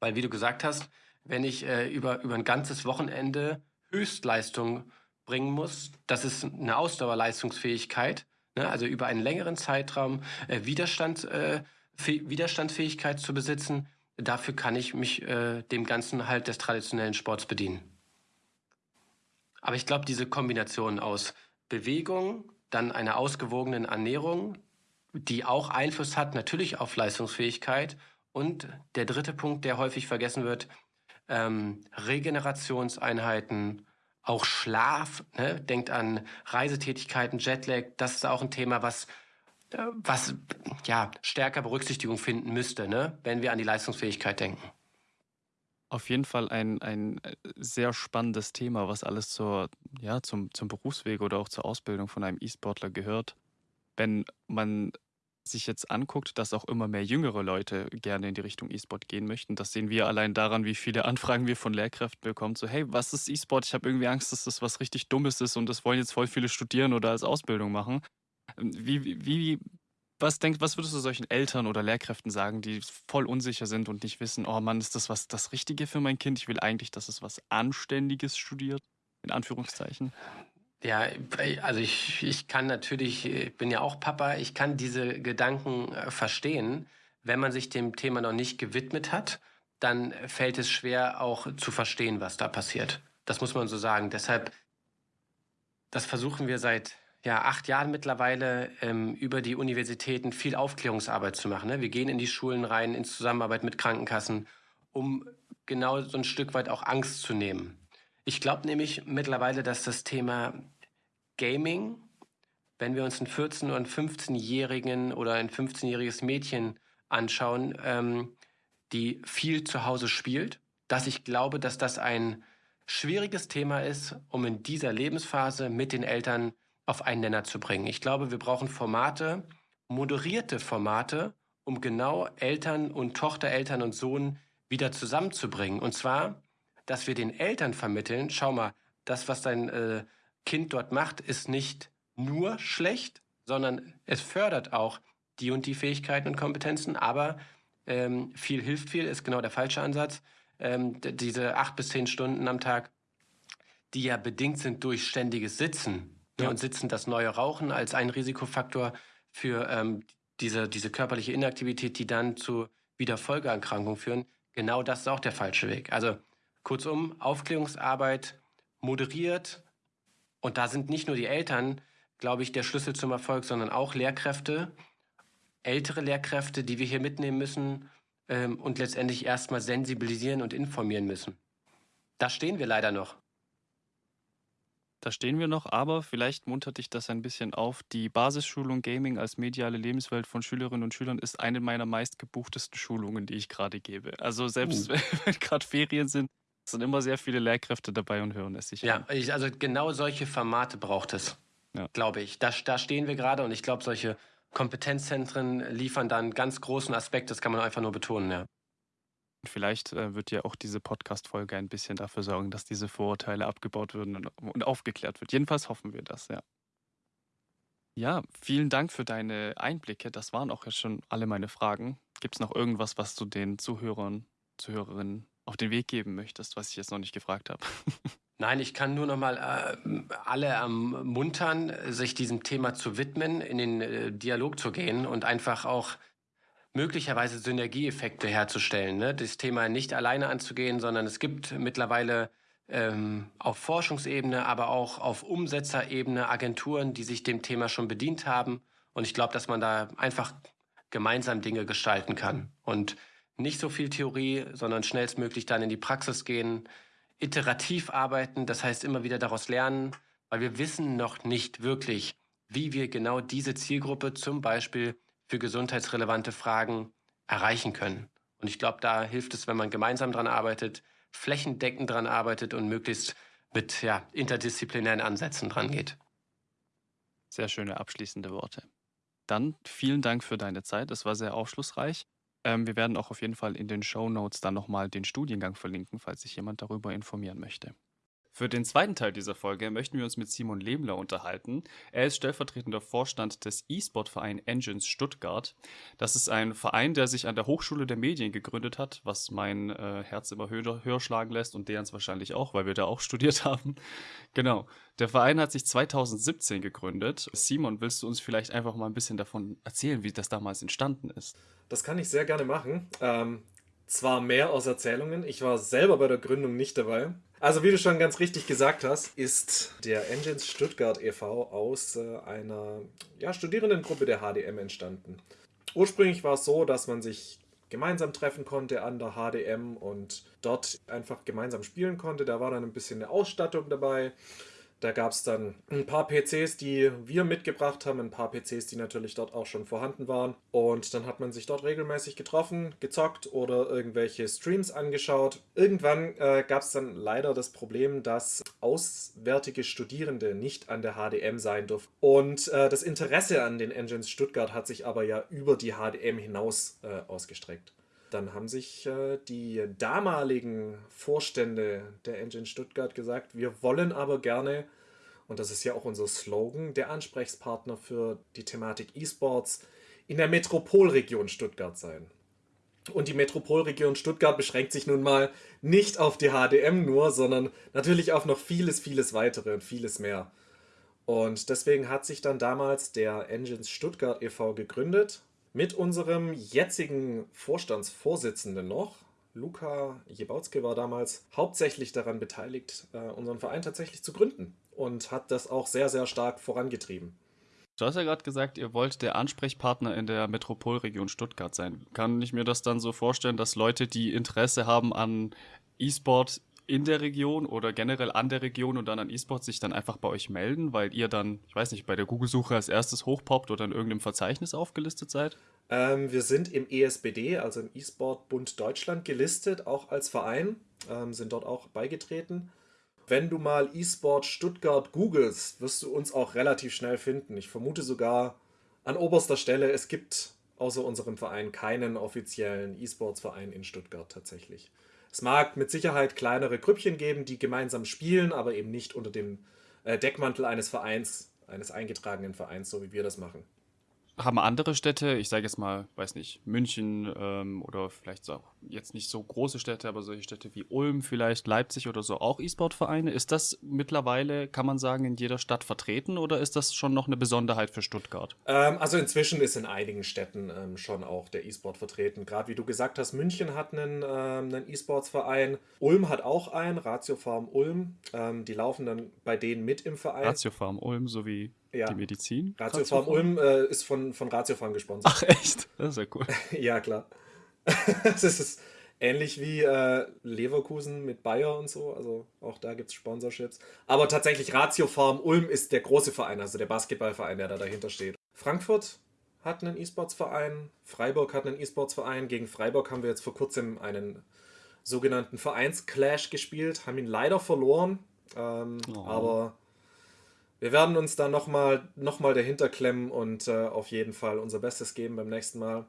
Weil, wie du gesagt hast, wenn ich äh, über, über ein ganzes Wochenende Höchstleistung bringen muss, das ist eine Ausdauerleistungsfähigkeit, ne? also über einen längeren Zeitraum äh, Widerstand, äh, Widerstandsfähigkeit zu besitzen. Dafür kann ich mich äh, dem Ganzen halt des traditionellen Sports bedienen. Aber ich glaube, diese Kombination aus Bewegung, dann einer ausgewogenen Ernährung, die auch Einfluss hat natürlich auf Leistungsfähigkeit. Und der dritte Punkt, der häufig vergessen wird, ähm, Regenerationseinheiten, auch Schlaf, ne? denkt an Reisetätigkeiten, Jetlag, das ist auch ein Thema, was, äh, was ja, stärker Berücksichtigung finden müsste, ne? wenn wir an die Leistungsfähigkeit denken. Auf jeden Fall ein, ein äh, sehr spannendes Thema, was alles zur, ja, zum, zum Berufsweg oder auch zur Ausbildung von einem E-Sportler gehört. Wenn man sich jetzt anguckt, dass auch immer mehr jüngere Leute gerne in die Richtung E-Sport gehen möchten, das sehen wir allein daran, wie viele Anfragen wir von Lehrkräften bekommen. So, hey, was ist E-Sport? Ich habe irgendwie Angst, dass das was richtig Dummes ist und das wollen jetzt voll viele studieren oder als Ausbildung machen. Ähm, wie, wie, wie was, denk, was würdest du solchen Eltern oder Lehrkräften sagen, die voll unsicher sind und nicht wissen, oh Mann, ist das was das Richtige für mein Kind? Ich will eigentlich, dass es was Anständiges studiert, in Anführungszeichen. Ja, also ich, ich kann natürlich, ich bin ja auch Papa, ich kann diese Gedanken äh, verstehen. Wenn man sich dem Thema noch nicht gewidmet hat, dann fällt es schwer auch zu verstehen, was da passiert. Das muss man so sagen. Deshalb, das versuchen wir seit ja, acht Jahren mittlerweile ähm, über die Universitäten viel Aufklärungsarbeit zu machen. Ne? Wir gehen in die Schulen rein, in Zusammenarbeit mit Krankenkassen, um genau so ein Stück weit auch Angst zu nehmen. Ich glaube nämlich mittlerweile, dass das Thema Gaming, wenn wir uns einen 14- oder einen 15-Jährigen oder ein 15-jähriges Mädchen anschauen, ähm, die viel zu Hause spielt, dass ich glaube, dass das ein schwieriges Thema ist, um in dieser Lebensphase mit den Eltern auf einen Nenner zu bringen. Ich glaube, wir brauchen Formate, moderierte Formate, um genau Eltern und Tochter, Eltern und Sohn wieder zusammenzubringen. Und zwar, dass wir den Eltern vermitteln, schau mal, das, was dein äh, Kind dort macht, ist nicht nur schlecht, sondern es fördert auch die und die Fähigkeiten und Kompetenzen, aber ähm, viel hilft viel, ist genau der falsche Ansatz. Ähm, diese acht bis zehn Stunden am Tag, die ja bedingt sind durch ständiges Sitzen. Ja. Und Sitzen das neue Rauchen als ein Risikofaktor für ähm, diese, diese körperliche Inaktivität, die dann zu wieder Folgeerkrankungen führen. Genau das ist auch der falsche Weg. Also kurzum, Aufklärungsarbeit moderiert. Und da sind nicht nur die Eltern, glaube ich, der Schlüssel zum Erfolg, sondern auch Lehrkräfte, ältere Lehrkräfte, die wir hier mitnehmen müssen ähm, und letztendlich erstmal sensibilisieren und informieren müssen. Da stehen wir leider noch. Da stehen wir noch, aber vielleicht muntert dich das ein bisschen auf. Die Basisschulung Gaming als mediale Lebenswelt von Schülerinnen und Schülern ist eine meiner meistgebuchtesten Schulungen, die ich gerade gebe. Also selbst uh. wenn gerade Ferien sind, sind immer sehr viele Lehrkräfte dabei und hören es sich Ja, ich, also genau solche Formate braucht es, ja. glaube ich. Da, da stehen wir gerade und ich glaube, solche Kompetenzzentren liefern da einen ganz großen Aspekt, das kann man einfach nur betonen, ja. Vielleicht äh, wird ja auch diese Podcast-Folge ein bisschen dafür sorgen, dass diese Vorurteile abgebaut werden und, und aufgeklärt wird. Jedenfalls hoffen wir das, ja. Ja, vielen Dank für deine Einblicke. Das waren auch jetzt schon alle meine Fragen. Gibt es noch irgendwas, was du den Zuhörern, Zuhörerinnen auf den Weg geben möchtest, was ich jetzt noch nicht gefragt habe? Nein, ich kann nur noch mal äh, alle ermuntern, sich diesem Thema zu widmen, in den äh, Dialog zu gehen und einfach auch möglicherweise Synergieeffekte herzustellen. Ne? Das Thema nicht alleine anzugehen, sondern es gibt mittlerweile ähm, auf Forschungsebene, aber auch auf Umsetzerebene Agenturen, die sich dem Thema schon bedient haben. Und ich glaube, dass man da einfach gemeinsam Dinge gestalten kann. Und nicht so viel Theorie, sondern schnellstmöglich dann in die Praxis gehen, iterativ arbeiten, das heißt immer wieder daraus lernen, weil wir wissen noch nicht wirklich, wie wir genau diese Zielgruppe zum Beispiel für gesundheitsrelevante Fragen erreichen können. Und ich glaube, da hilft es, wenn man gemeinsam dran arbeitet, flächendeckend dran arbeitet und möglichst mit ja, interdisziplinären Ansätzen dran geht. Sehr schöne abschließende Worte. Dann vielen Dank für deine Zeit. Es war sehr aufschlussreich. Ähm, wir werden auch auf jeden Fall in den Show Notes dann nochmal den Studiengang verlinken, falls sich jemand darüber informieren möchte. Für den zweiten Teil dieser Folge möchten wir uns mit Simon Lebler unterhalten. Er ist stellvertretender Vorstand des E-Sport-Verein Engines Stuttgart. Das ist ein Verein, der sich an der Hochschule der Medien gegründet hat, was mein äh, Herz immer höher, höher schlagen lässt und derens wahrscheinlich auch, weil wir da auch studiert haben. Genau. Der Verein hat sich 2017 gegründet. Simon, willst du uns vielleicht einfach mal ein bisschen davon erzählen, wie das damals entstanden ist? Das kann ich sehr gerne machen. Ähm, zwar mehr aus Erzählungen, ich war selber bei der Gründung nicht dabei. Also wie du schon ganz richtig gesagt hast, ist der Engines Stuttgart e.V. aus äh, einer ja, Studierendengruppe der HDM entstanden. Ursprünglich war es so, dass man sich gemeinsam treffen konnte an der HDM und dort einfach gemeinsam spielen konnte. Da war dann ein bisschen eine Ausstattung dabei. Da gab es dann ein paar PCs, die wir mitgebracht haben, ein paar PCs, die natürlich dort auch schon vorhanden waren. Und dann hat man sich dort regelmäßig getroffen, gezockt oder irgendwelche Streams angeschaut. Irgendwann äh, gab es dann leider das Problem, dass auswärtige Studierende nicht an der HDM sein durften. Und äh, das Interesse an den Engines Stuttgart hat sich aber ja über die HDM hinaus äh, ausgestreckt. Dann haben sich äh, die damaligen Vorstände der Engine Stuttgart gesagt, wir wollen aber gerne, und das ist ja auch unser Slogan, der Ansprechpartner für die Thematik E-Sports in der Metropolregion Stuttgart sein. Und die Metropolregion Stuttgart beschränkt sich nun mal nicht auf die HDM nur, sondern natürlich auf noch vieles, vieles weitere und vieles mehr. Und deswegen hat sich dann damals der Engines Stuttgart e.V. gegründet mit unserem jetzigen Vorstandsvorsitzenden noch. Luca Jebautzke war damals hauptsächlich daran beteiligt, äh, unseren Verein tatsächlich zu gründen und hat das auch sehr, sehr stark vorangetrieben. Du hast ja gerade gesagt, ihr wollt der Ansprechpartner in der Metropolregion Stuttgart sein. Kann ich mir das dann so vorstellen, dass Leute, die Interesse haben an E-Sport in der Region oder generell an der Region und dann an E-Sports sich dann einfach bei euch melden, weil ihr dann, ich weiß nicht, bei der Google-Suche als erstes hochpoppt oder in irgendeinem Verzeichnis aufgelistet seid? Ähm, wir sind im ESBD, also im E-Sport Bund Deutschland, gelistet, auch als Verein, ähm, sind dort auch beigetreten. Wenn du mal E-Sport Stuttgart googelst, wirst du uns auch relativ schnell finden. Ich vermute sogar an oberster Stelle, es gibt außer unserem Verein keinen offiziellen E-Sports-Verein in Stuttgart tatsächlich. Es mag mit Sicherheit kleinere Grüppchen geben, die gemeinsam spielen, aber eben nicht unter dem äh, Deckmantel eines Vereins, eines eingetragenen Vereins, so wie wir das machen. Haben andere Städte, ich sage jetzt mal, weiß nicht, München ähm, oder vielleicht auch jetzt nicht so große Städte, aber solche Städte wie Ulm, vielleicht Leipzig oder so auch E-Sport-Vereine. Ist das mittlerweile, kann man sagen, in jeder Stadt vertreten oder ist das schon noch eine Besonderheit für Stuttgart? Ähm, also inzwischen ist in einigen Städten ähm, schon auch der E-Sport vertreten. Gerade wie du gesagt hast, München hat einen, ähm, einen E-Sports-Verein, Ulm hat auch einen, Ratio Farm Ulm. Ähm, die laufen dann bei denen mit im Verein. Ratio Farm Ulm sowie ja. Die Medizin? Ratiofarm Ulm äh, ist von, von Ratiofarm gesponsert. Ach echt? Das ist ja cool. ja, klar. das ist ähnlich wie äh, Leverkusen mit Bayer und so. Also auch da gibt es Sponsorships. Aber tatsächlich Ratiofarm Ulm ist der große Verein, also der Basketballverein, der da dahinter steht. Frankfurt hat einen E-Sports-Verein, Freiburg hat einen E-Sports-Verein. Gegen Freiburg haben wir jetzt vor kurzem einen sogenannten Vereinsclash gespielt, haben ihn leider verloren. Ähm, oh. Aber wir werden uns da nochmal noch mal dahinter klemmen und äh, auf jeden Fall unser Bestes geben beim nächsten Mal,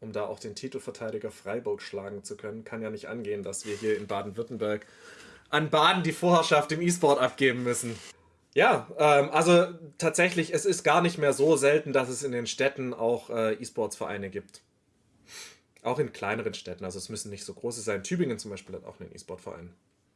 um da auch den Titelverteidiger Freiburg schlagen zu können. Kann ja nicht angehen, dass wir hier in Baden-Württemberg an Baden die Vorherrschaft im E-Sport abgeben müssen. Ja, ähm, also tatsächlich, es ist gar nicht mehr so selten, dass es in den Städten auch äh, E-Sports-Vereine gibt. Auch in kleineren Städten, also es müssen nicht so große sein. Tübingen zum Beispiel hat auch einen E-Sport-Verein.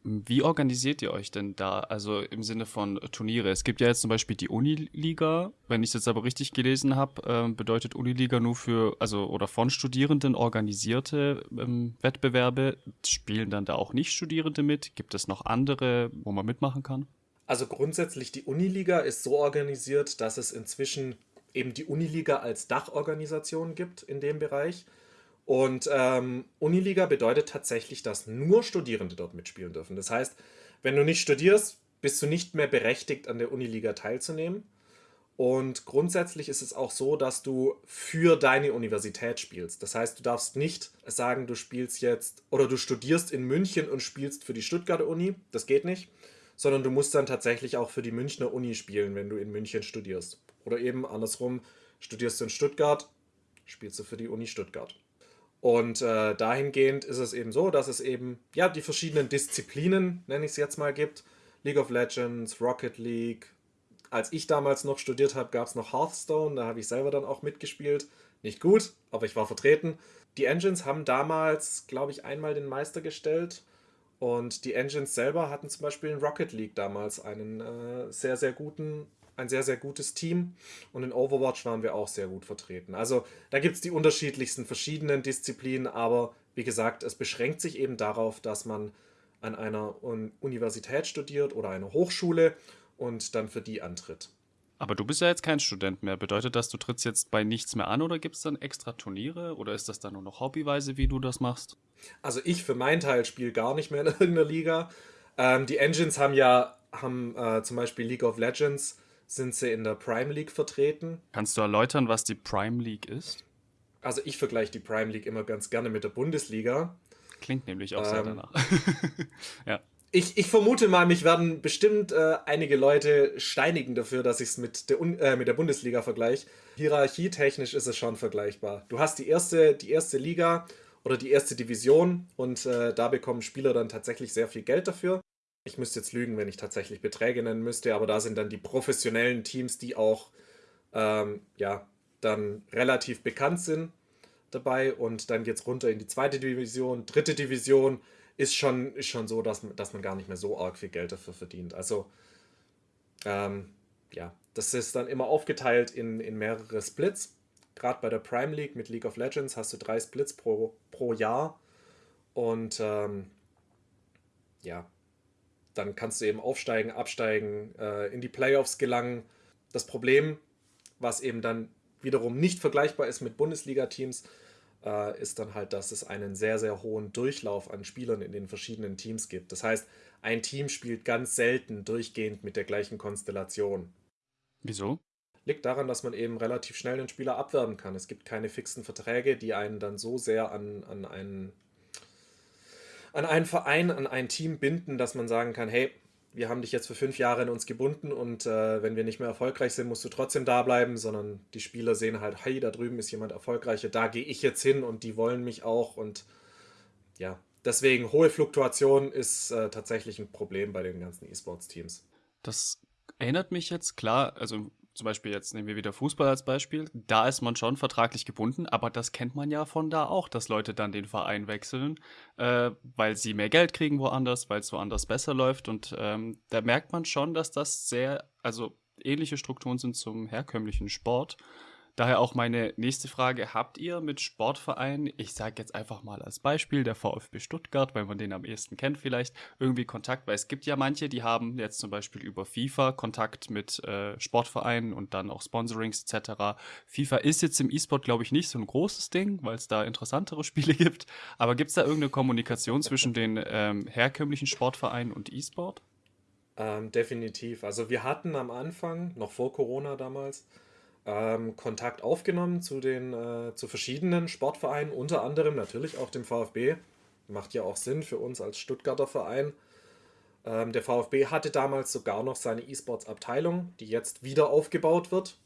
Wie organisiert ihr euch denn da? Also im Sinne von Turniere. Es gibt ja jetzt zum Beispiel die Uniliga. Wenn ich es jetzt aber richtig gelesen habe, äh, bedeutet Uniliga nur für, also oder von Studierenden organisierte ähm, Wettbewerbe. Spielen dann da auch nicht Studierende mit? Gibt es noch andere, wo man mitmachen kann? Also grundsätzlich die Uniliga ist so organisiert, dass es inzwischen eben die Uniliga als Dachorganisation gibt in dem Bereich. Und ähm, Uniliga bedeutet tatsächlich, dass nur Studierende dort mitspielen dürfen. Das heißt, wenn du nicht studierst, bist du nicht mehr berechtigt, an der Uniliga teilzunehmen. Und grundsätzlich ist es auch so, dass du für deine Universität spielst. Das heißt, du darfst nicht sagen, du spielst jetzt oder du studierst in München und spielst für die Stuttgarter Uni. Das geht nicht. Sondern du musst dann tatsächlich auch für die Münchner Uni spielen, wenn du in München studierst. Oder eben andersrum, studierst du in Stuttgart, spielst du für die Uni Stuttgart. Und äh, dahingehend ist es eben so, dass es eben ja die verschiedenen Disziplinen, nenne ich es jetzt mal, gibt. League of Legends, Rocket League. Als ich damals noch studiert habe, gab es noch Hearthstone, da habe ich selber dann auch mitgespielt. Nicht gut, aber ich war vertreten. Die Engines haben damals, glaube ich, einmal den Meister gestellt. Und die Engines selber hatten zum Beispiel in Rocket League damals einen äh, sehr, sehr guten ein sehr, sehr gutes Team und in Overwatch waren wir auch sehr gut vertreten. Also da gibt es die unterschiedlichsten verschiedenen Disziplinen, aber wie gesagt, es beschränkt sich eben darauf, dass man an einer Universität studiert oder einer Hochschule und dann für die antritt. Aber du bist ja jetzt kein Student mehr. Bedeutet das, du trittst jetzt bei nichts mehr an oder gibt es dann extra Turniere oder ist das dann nur noch hobbyweise, wie du das machst? Also ich für meinen Teil spiele gar nicht mehr in irgendeiner Liga. Ähm, die Engines haben ja haben äh, zum Beispiel League of Legends sind sie in der Prime League vertreten. Kannst du erläutern, was die Prime League ist? Also ich vergleiche die Prime League immer ganz gerne mit der Bundesliga. Klingt nämlich auch ähm, sehr danach. ja. Ich, ich, vermute mal, mich werden bestimmt äh, einige Leute steinigen dafür, dass ich es mit, der, äh, mit der Bundesliga vergleiche. Hierarchietechnisch ist es schon vergleichbar. Du hast die erste, die erste Liga oder die erste Division und äh, da bekommen Spieler dann tatsächlich sehr viel Geld dafür. Ich müsste jetzt lügen, wenn ich tatsächlich Beträge nennen müsste, aber da sind dann die professionellen Teams, die auch ähm, ja, dann relativ bekannt sind dabei und dann geht es runter in die zweite Division, dritte Division ist schon, ist schon so, dass, dass man gar nicht mehr so arg viel Geld dafür verdient. Also ähm, ja, das ist dann immer aufgeteilt in, in mehrere Splits. Gerade bei der Prime League mit League of Legends hast du drei Splits pro, pro Jahr und ähm, ja, dann kannst du eben aufsteigen, absteigen, äh, in die Playoffs gelangen. Das Problem, was eben dann wiederum nicht vergleichbar ist mit Bundesliga-Teams, äh, ist dann halt, dass es einen sehr, sehr hohen Durchlauf an Spielern in den verschiedenen Teams gibt. Das heißt, ein Team spielt ganz selten durchgehend mit der gleichen Konstellation. Wieso? Liegt daran, dass man eben relativ schnell den Spieler abwerben kann. Es gibt keine fixen Verträge, die einen dann so sehr an, an einen an einen Verein, an ein Team binden, dass man sagen kann, hey, wir haben dich jetzt für fünf Jahre in uns gebunden und äh, wenn wir nicht mehr erfolgreich sind, musst du trotzdem da bleiben, sondern die Spieler sehen halt, hey, da drüben ist jemand erfolgreicher, da gehe ich jetzt hin und die wollen mich auch und ja, deswegen hohe Fluktuation ist äh, tatsächlich ein Problem bei den ganzen E-Sports-Teams. Das erinnert mich jetzt klar, also zum Beispiel jetzt nehmen wir wieder Fußball als Beispiel, da ist man schon vertraglich gebunden, aber das kennt man ja von da auch, dass Leute dann den Verein wechseln, äh, weil sie mehr Geld kriegen woanders, weil es woanders besser läuft. Und ähm, da merkt man schon, dass das sehr, also ähnliche Strukturen sind zum herkömmlichen Sport Daher auch meine nächste Frage. Habt ihr mit Sportvereinen, ich sage jetzt einfach mal als Beispiel, der VfB Stuttgart, weil man den am ehesten kennt vielleicht, irgendwie Kontakt? Weil es gibt ja manche, die haben jetzt zum Beispiel über FIFA Kontakt mit äh, Sportvereinen und dann auch Sponsorings etc. FIFA ist jetzt im E-Sport, glaube ich, nicht so ein großes Ding, weil es da interessantere Spiele gibt. Aber gibt es da irgendeine Kommunikation zwischen den ähm, herkömmlichen Sportvereinen und E-Sport? Ähm, definitiv. Also wir hatten am Anfang, noch vor Corona damals, ähm, Kontakt aufgenommen zu den äh, zu verschiedenen Sportvereinen, unter anderem natürlich auch dem VfB. Macht ja auch Sinn für uns als Stuttgarter Verein. Ähm, der VfB hatte damals sogar noch seine E-Sports-Abteilung, die jetzt wieder aufgebaut wird.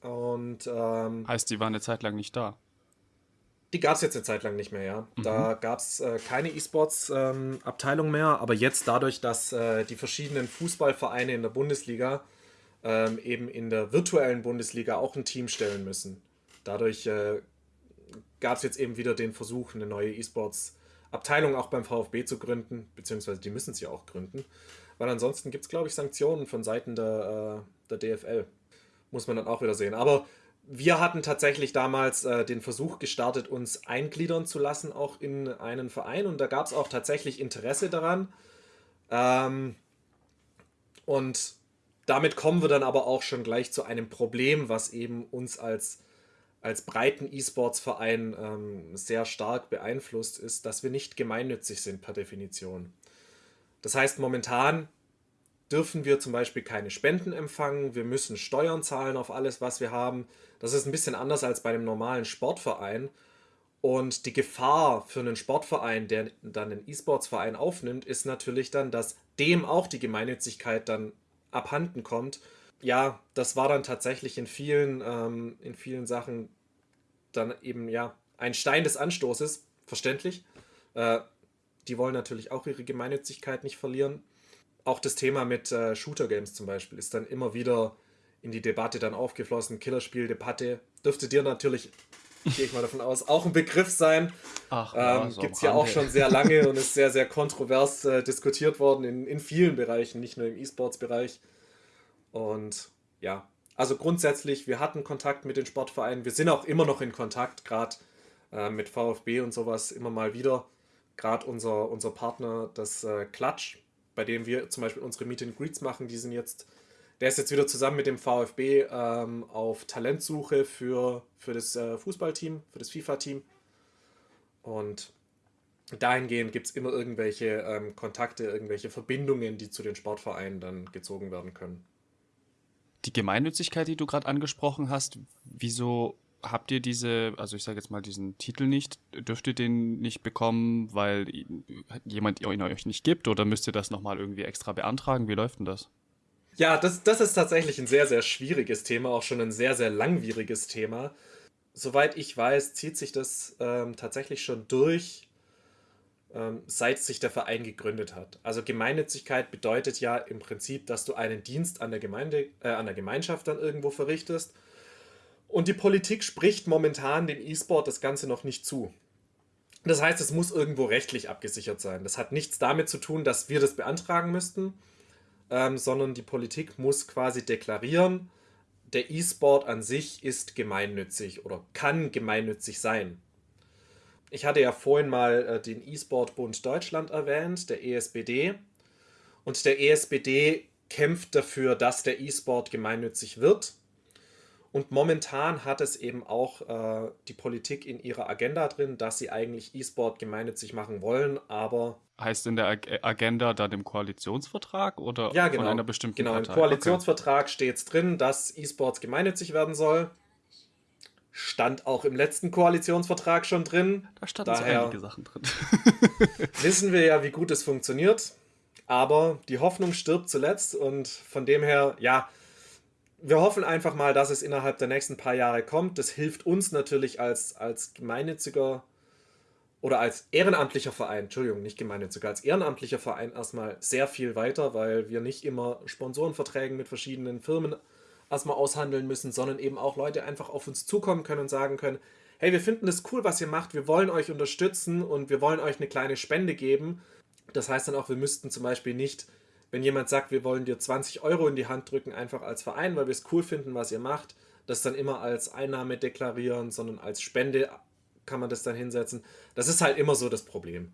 Und ähm, heißt, die war eine Zeit lang nicht da. Die gab es jetzt eine Zeit lang nicht mehr, ja. Mhm. Da gab es äh, keine E-Sports-Abteilung ähm, mehr, aber jetzt dadurch, dass äh, die verschiedenen Fußballvereine in der Bundesliga ähm, eben in der virtuellen Bundesliga auch ein Team stellen müssen. Dadurch äh, gab es jetzt eben wieder den Versuch, eine neue E-Sports-Abteilung auch beim VfB zu gründen, beziehungsweise die müssen sie auch gründen. Weil ansonsten gibt es, glaube ich, Sanktionen von Seiten der, äh, der DFL. Muss man dann auch wieder sehen. Aber wir hatten tatsächlich damals äh, den Versuch gestartet, uns eingliedern zu lassen, auch in einen Verein. Und da gab es auch tatsächlich Interesse daran. Ähm, und damit kommen wir dann aber auch schon gleich zu einem Problem, was eben uns als, als breiten E-Sports-Verein ähm, sehr stark beeinflusst, ist, dass wir nicht gemeinnützig sind per Definition. Das heißt, momentan dürfen wir zum Beispiel keine Spenden empfangen, wir müssen Steuern zahlen auf alles, was wir haben. Das ist ein bisschen anders als bei einem normalen Sportverein. Und die Gefahr für einen Sportverein, der dann einen E-Sports-Verein aufnimmt, ist natürlich dann, dass dem auch die Gemeinnützigkeit dann abhanden kommt. Ja, das war dann tatsächlich in vielen, ähm, in vielen Sachen dann eben ja ein Stein des Anstoßes, verständlich. Äh, die wollen natürlich auch ihre Gemeinnützigkeit nicht verlieren. Auch das Thema mit äh, Shooter-Games zum Beispiel ist dann immer wieder in die Debatte dann aufgeflossen. Killerspiel-Debatte dürfte dir natürlich, gehe ich mal davon aus, auch ein Begriff sein. Ach, ja, ähm, so Gibt es ja auch schon sehr lange und ist sehr, sehr kontrovers äh, diskutiert worden in, in vielen Bereichen, nicht nur im E-Sports-Bereich. Und ja, also grundsätzlich, wir hatten Kontakt mit den Sportvereinen. Wir sind auch immer noch in Kontakt, gerade äh, mit VfB und sowas immer mal wieder. Gerade unser, unser Partner, das äh, Klatsch, bei dem wir zum Beispiel unsere Meet and Greets machen, die sind jetzt, der ist jetzt wieder zusammen mit dem VfB ähm, auf Talentsuche für, für das äh, Fußballteam, für das FIFA-Team. Und dahingehend gibt es immer irgendwelche ähm, Kontakte, irgendwelche Verbindungen, die zu den Sportvereinen dann gezogen werden können. Die Gemeinnützigkeit, die du gerade angesprochen hast, wieso habt ihr diese, also ich sage jetzt mal diesen Titel nicht, dürft ihr den nicht bekommen, weil jemand ihn euch nicht gibt oder müsst ihr das nochmal irgendwie extra beantragen? Wie läuft denn das? Ja, das, das ist tatsächlich ein sehr, sehr schwieriges Thema, auch schon ein sehr, sehr langwieriges Thema. Soweit ich weiß, zieht sich das ähm, tatsächlich schon durch ähm, seit sich der Verein gegründet hat. Also Gemeinnützigkeit bedeutet ja im Prinzip, dass du einen Dienst an der Gemeinde, äh, an der Gemeinschaft dann irgendwo verrichtest. Und die Politik spricht momentan dem E-Sport das Ganze noch nicht zu. Das heißt, es muss irgendwo rechtlich abgesichert sein. Das hat nichts damit zu tun, dass wir das beantragen müssten, ähm, sondern die Politik muss quasi deklarieren, der E-Sport an sich ist gemeinnützig oder kann gemeinnützig sein ich hatte ja vorhin mal äh, den E-Sport-Bund Deutschland erwähnt, der ESBD. Und der ESBD kämpft dafür, dass der E-Sport gemeinnützig wird. Und momentan hat es eben auch äh, die Politik in ihrer Agenda drin, dass sie eigentlich E-Sport gemeinnützig machen wollen, aber. Heißt in der Ag Agenda dann im Koalitionsvertrag oder ja, genau, von einer bestimmten Genau, Partei? im Koalitionsvertrag okay. steht es drin, dass E-Sports gemeinnützig werden soll. Stand auch im letzten Koalitionsvertrag schon drin. Da standen so einige Sachen drin. wissen wir ja, wie gut es funktioniert. Aber die Hoffnung stirbt zuletzt und von dem her, ja, wir hoffen einfach mal, dass es innerhalb der nächsten paar Jahre kommt. Das hilft uns natürlich als, als gemeinnütziger oder als ehrenamtlicher Verein, Entschuldigung, nicht gemeinnütziger, als ehrenamtlicher Verein erstmal sehr viel weiter, weil wir nicht immer Sponsorenverträge mit verschiedenen Firmen erstmal aushandeln müssen, sondern eben auch Leute einfach auf uns zukommen können und sagen können, hey, wir finden das cool, was ihr macht, wir wollen euch unterstützen und wir wollen euch eine kleine Spende geben. Das heißt dann auch, wir müssten zum Beispiel nicht, wenn jemand sagt, wir wollen dir 20 Euro in die Hand drücken, einfach als Verein, weil wir es cool finden, was ihr macht, das dann immer als Einnahme deklarieren, sondern als Spende kann man das dann hinsetzen. Das ist halt immer so das Problem.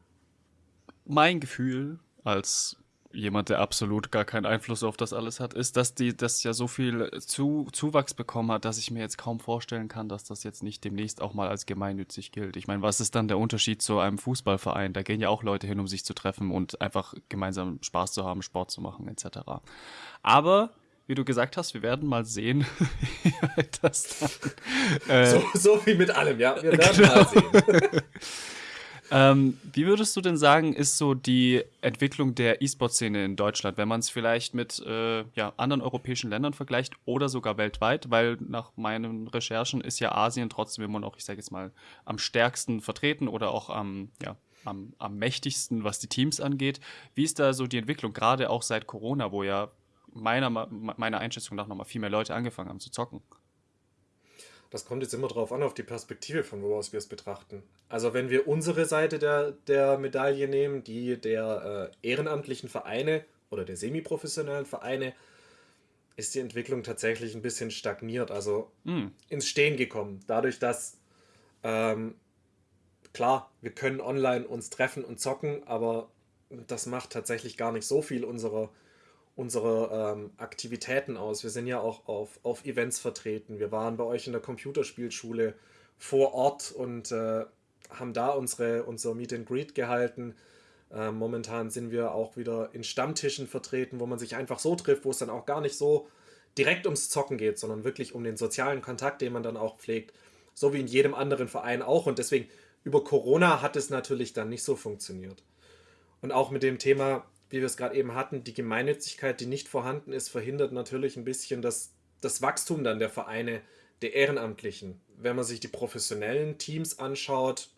Mein Gefühl als jemand, der absolut gar keinen Einfluss auf das alles hat, ist, dass die das ja so viel zu, Zuwachs bekommen hat, dass ich mir jetzt kaum vorstellen kann, dass das jetzt nicht demnächst auch mal als gemeinnützig gilt. Ich meine, was ist dann der Unterschied zu einem Fußballverein? Da gehen ja auch Leute hin, um sich zu treffen und einfach gemeinsam Spaß zu haben, Sport zu machen, etc. Aber wie du gesagt hast, wir werden mal sehen, wie das dann. Äh, so, so, wie mit allem, ja. Wir werden genau. mal sehen. Ähm, wie würdest du denn sagen, ist so die Entwicklung der E-Sport-Szene in Deutschland, wenn man es vielleicht mit äh, ja, anderen europäischen Ländern vergleicht oder sogar weltweit? Weil nach meinen Recherchen ist ja Asien trotzdem immer noch, ich sage jetzt mal, am stärksten vertreten oder auch am, ja, am, am mächtigsten, was die Teams angeht. Wie ist da so die Entwicklung, gerade auch seit Corona, wo ja meiner, meiner Einschätzung nach nochmal viel mehr Leute angefangen haben zu zocken? Das kommt jetzt immer darauf an, auf die Perspektive, von wo aus wir es betrachten. Also wenn wir unsere Seite der, der Medaille nehmen, die der äh, ehrenamtlichen Vereine oder der semiprofessionellen Vereine, ist die Entwicklung tatsächlich ein bisschen stagniert, also mm. ins Stehen gekommen. Dadurch, dass ähm, klar, wir können online uns treffen und zocken, aber das macht tatsächlich gar nicht so viel unserer unsere ähm, Aktivitäten aus. Wir sind ja auch auf, auf Events vertreten. Wir waren bei euch in der Computerspielschule vor Ort und äh, haben da unsere, unser Meet and Greet gehalten. Äh, momentan sind wir auch wieder in Stammtischen vertreten, wo man sich einfach so trifft, wo es dann auch gar nicht so direkt ums Zocken geht, sondern wirklich um den sozialen Kontakt, den man dann auch pflegt. So wie in jedem anderen Verein auch. Und deswegen über Corona hat es natürlich dann nicht so funktioniert. Und auch mit dem Thema wie wir es gerade eben hatten, die Gemeinnützigkeit, die nicht vorhanden ist, verhindert natürlich ein bisschen das, das Wachstum dann der Vereine, der Ehrenamtlichen. Wenn man sich die professionellen Teams anschaut,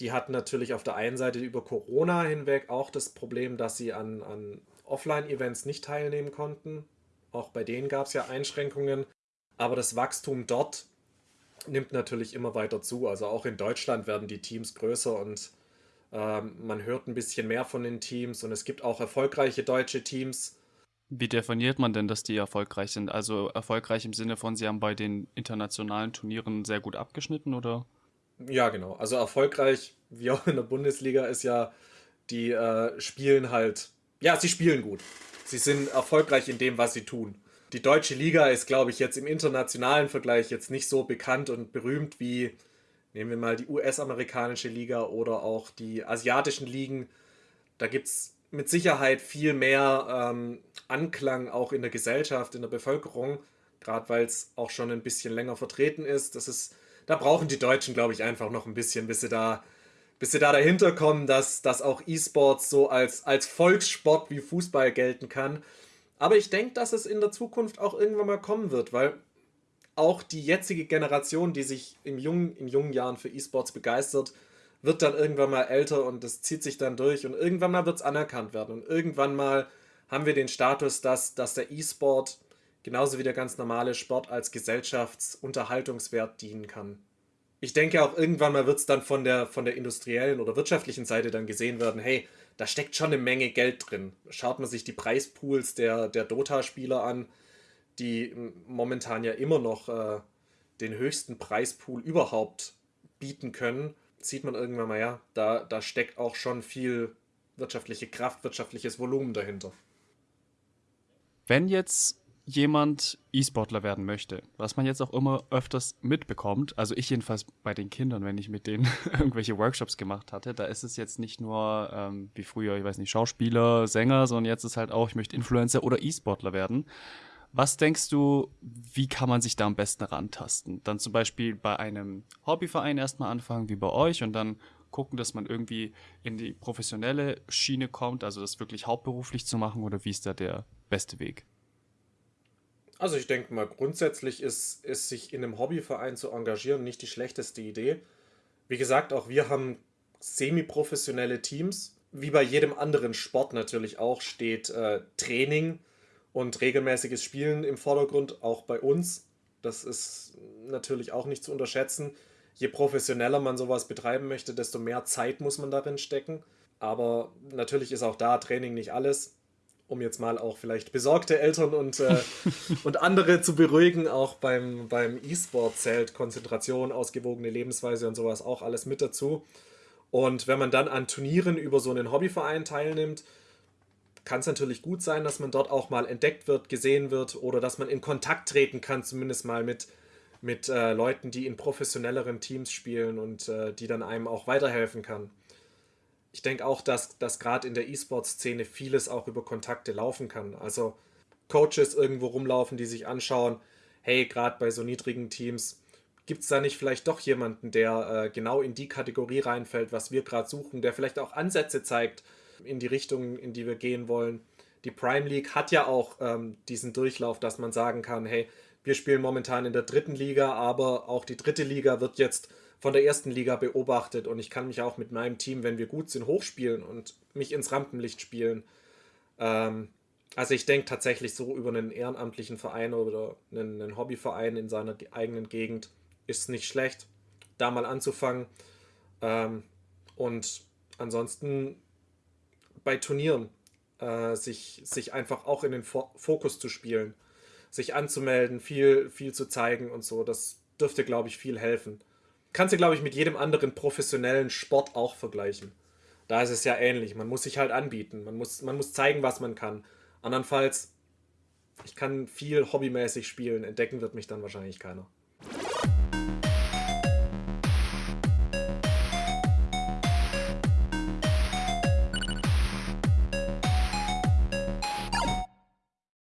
die hatten natürlich auf der einen Seite über Corona hinweg auch das Problem, dass sie an, an Offline-Events nicht teilnehmen konnten. Auch bei denen gab es ja Einschränkungen. Aber das Wachstum dort nimmt natürlich immer weiter zu. Also auch in Deutschland werden die Teams größer und man hört ein bisschen mehr von den Teams und es gibt auch erfolgreiche deutsche Teams. Wie definiert man denn, dass die erfolgreich sind? Also erfolgreich im Sinne von, sie haben bei den internationalen Turnieren sehr gut abgeschnitten, oder? Ja, genau. Also erfolgreich, wie auch in der Bundesliga, ist ja, die äh, spielen halt, ja, sie spielen gut. Sie sind erfolgreich in dem, was sie tun. Die deutsche Liga ist, glaube ich, jetzt im internationalen Vergleich jetzt nicht so bekannt und berühmt wie Nehmen wir mal die US-amerikanische Liga oder auch die asiatischen Ligen. Da gibt es mit Sicherheit viel mehr ähm, Anklang auch in der Gesellschaft, in der Bevölkerung, gerade weil es auch schon ein bisschen länger vertreten ist. Das ist, da brauchen die Deutschen, glaube ich, einfach noch ein bisschen, bis sie da, bis sie da dahinter kommen, dass, dass auch E-Sports so als, als Volkssport wie Fußball gelten kann. Aber ich denke, dass es in der Zukunft auch irgendwann mal kommen wird, weil auch die jetzige Generation, die sich im jungen, in jungen Jahren für E-Sports begeistert, wird dann irgendwann mal älter und das zieht sich dann durch und irgendwann mal wird es anerkannt werden und irgendwann mal haben wir den Status, dass, dass der E-Sport genauso wie der ganz normale Sport als Gesellschaftsunterhaltungswert dienen kann. Ich denke auch irgendwann mal wird es dann von der, von der industriellen oder wirtschaftlichen Seite dann gesehen werden, hey, da steckt schon eine Menge Geld drin. Schaut man sich die Preispools der, der Dota-Spieler an, die momentan ja immer noch äh, den höchsten Preispool überhaupt bieten können, sieht man irgendwann mal, ja, da, da steckt auch schon viel wirtschaftliche Kraft, wirtschaftliches Volumen dahinter. Wenn jetzt jemand E-Sportler werden möchte, was man jetzt auch immer öfters mitbekommt, also ich jedenfalls bei den Kindern, wenn ich mit denen irgendwelche Workshops gemacht hatte, da ist es jetzt nicht nur ähm, wie früher, ich weiß nicht, Schauspieler, Sänger, sondern jetzt ist halt auch, ich möchte Influencer oder E-Sportler werden. Was denkst du, wie kann man sich da am besten rantasten? Dann zum Beispiel bei einem Hobbyverein erstmal anfangen, wie bei euch, und dann gucken, dass man irgendwie in die professionelle Schiene kommt, also das wirklich hauptberuflich zu machen, oder wie ist da der beste Weg? Also ich denke mal, grundsätzlich ist, ist sich in einem Hobbyverein zu engagieren nicht die schlechteste Idee. Wie gesagt, auch wir haben semi-professionelle Teams. Wie bei jedem anderen Sport natürlich auch steht äh, Training und regelmäßiges Spielen im Vordergrund, auch bei uns. Das ist natürlich auch nicht zu unterschätzen. Je professioneller man sowas betreiben möchte, desto mehr Zeit muss man darin stecken. Aber natürlich ist auch da Training nicht alles. Um jetzt mal auch vielleicht besorgte Eltern und, äh, und andere zu beruhigen, auch beim, beim E-Sport zählt Konzentration, ausgewogene Lebensweise und sowas auch alles mit dazu. Und wenn man dann an Turnieren über so einen Hobbyverein teilnimmt, kann es natürlich gut sein, dass man dort auch mal entdeckt wird, gesehen wird oder dass man in Kontakt treten kann, zumindest mal mit, mit äh, Leuten, die in professionelleren Teams spielen und äh, die dann einem auch weiterhelfen kann. Ich denke auch, dass, dass gerade in der E-Sport-Szene vieles auch über Kontakte laufen kann. Also Coaches irgendwo rumlaufen, die sich anschauen, hey, gerade bei so niedrigen Teams, gibt es da nicht vielleicht doch jemanden, der äh, genau in die Kategorie reinfällt, was wir gerade suchen, der vielleicht auch Ansätze zeigt, in die Richtung, in die wir gehen wollen. Die Prime League hat ja auch ähm, diesen Durchlauf, dass man sagen kann, hey, wir spielen momentan in der dritten Liga, aber auch die dritte Liga wird jetzt von der ersten Liga beobachtet und ich kann mich auch mit meinem Team, wenn wir gut sind, hochspielen und mich ins Rampenlicht spielen. Ähm, also ich denke tatsächlich so über einen ehrenamtlichen Verein oder einen, einen Hobbyverein in seiner eigenen Gegend ist nicht schlecht, da mal anzufangen. Ähm, und ansonsten bei Turnieren äh, sich, sich einfach auch in den Fokus zu spielen, sich anzumelden, viel, viel zu zeigen und so. Das dürfte, glaube ich, viel helfen. Kannst du, glaube ich, mit jedem anderen professionellen Sport auch vergleichen. Da ist es ja ähnlich. Man muss sich halt anbieten. Man muss, man muss zeigen, was man kann. Andernfalls, ich kann viel hobbymäßig spielen. Entdecken wird mich dann wahrscheinlich keiner.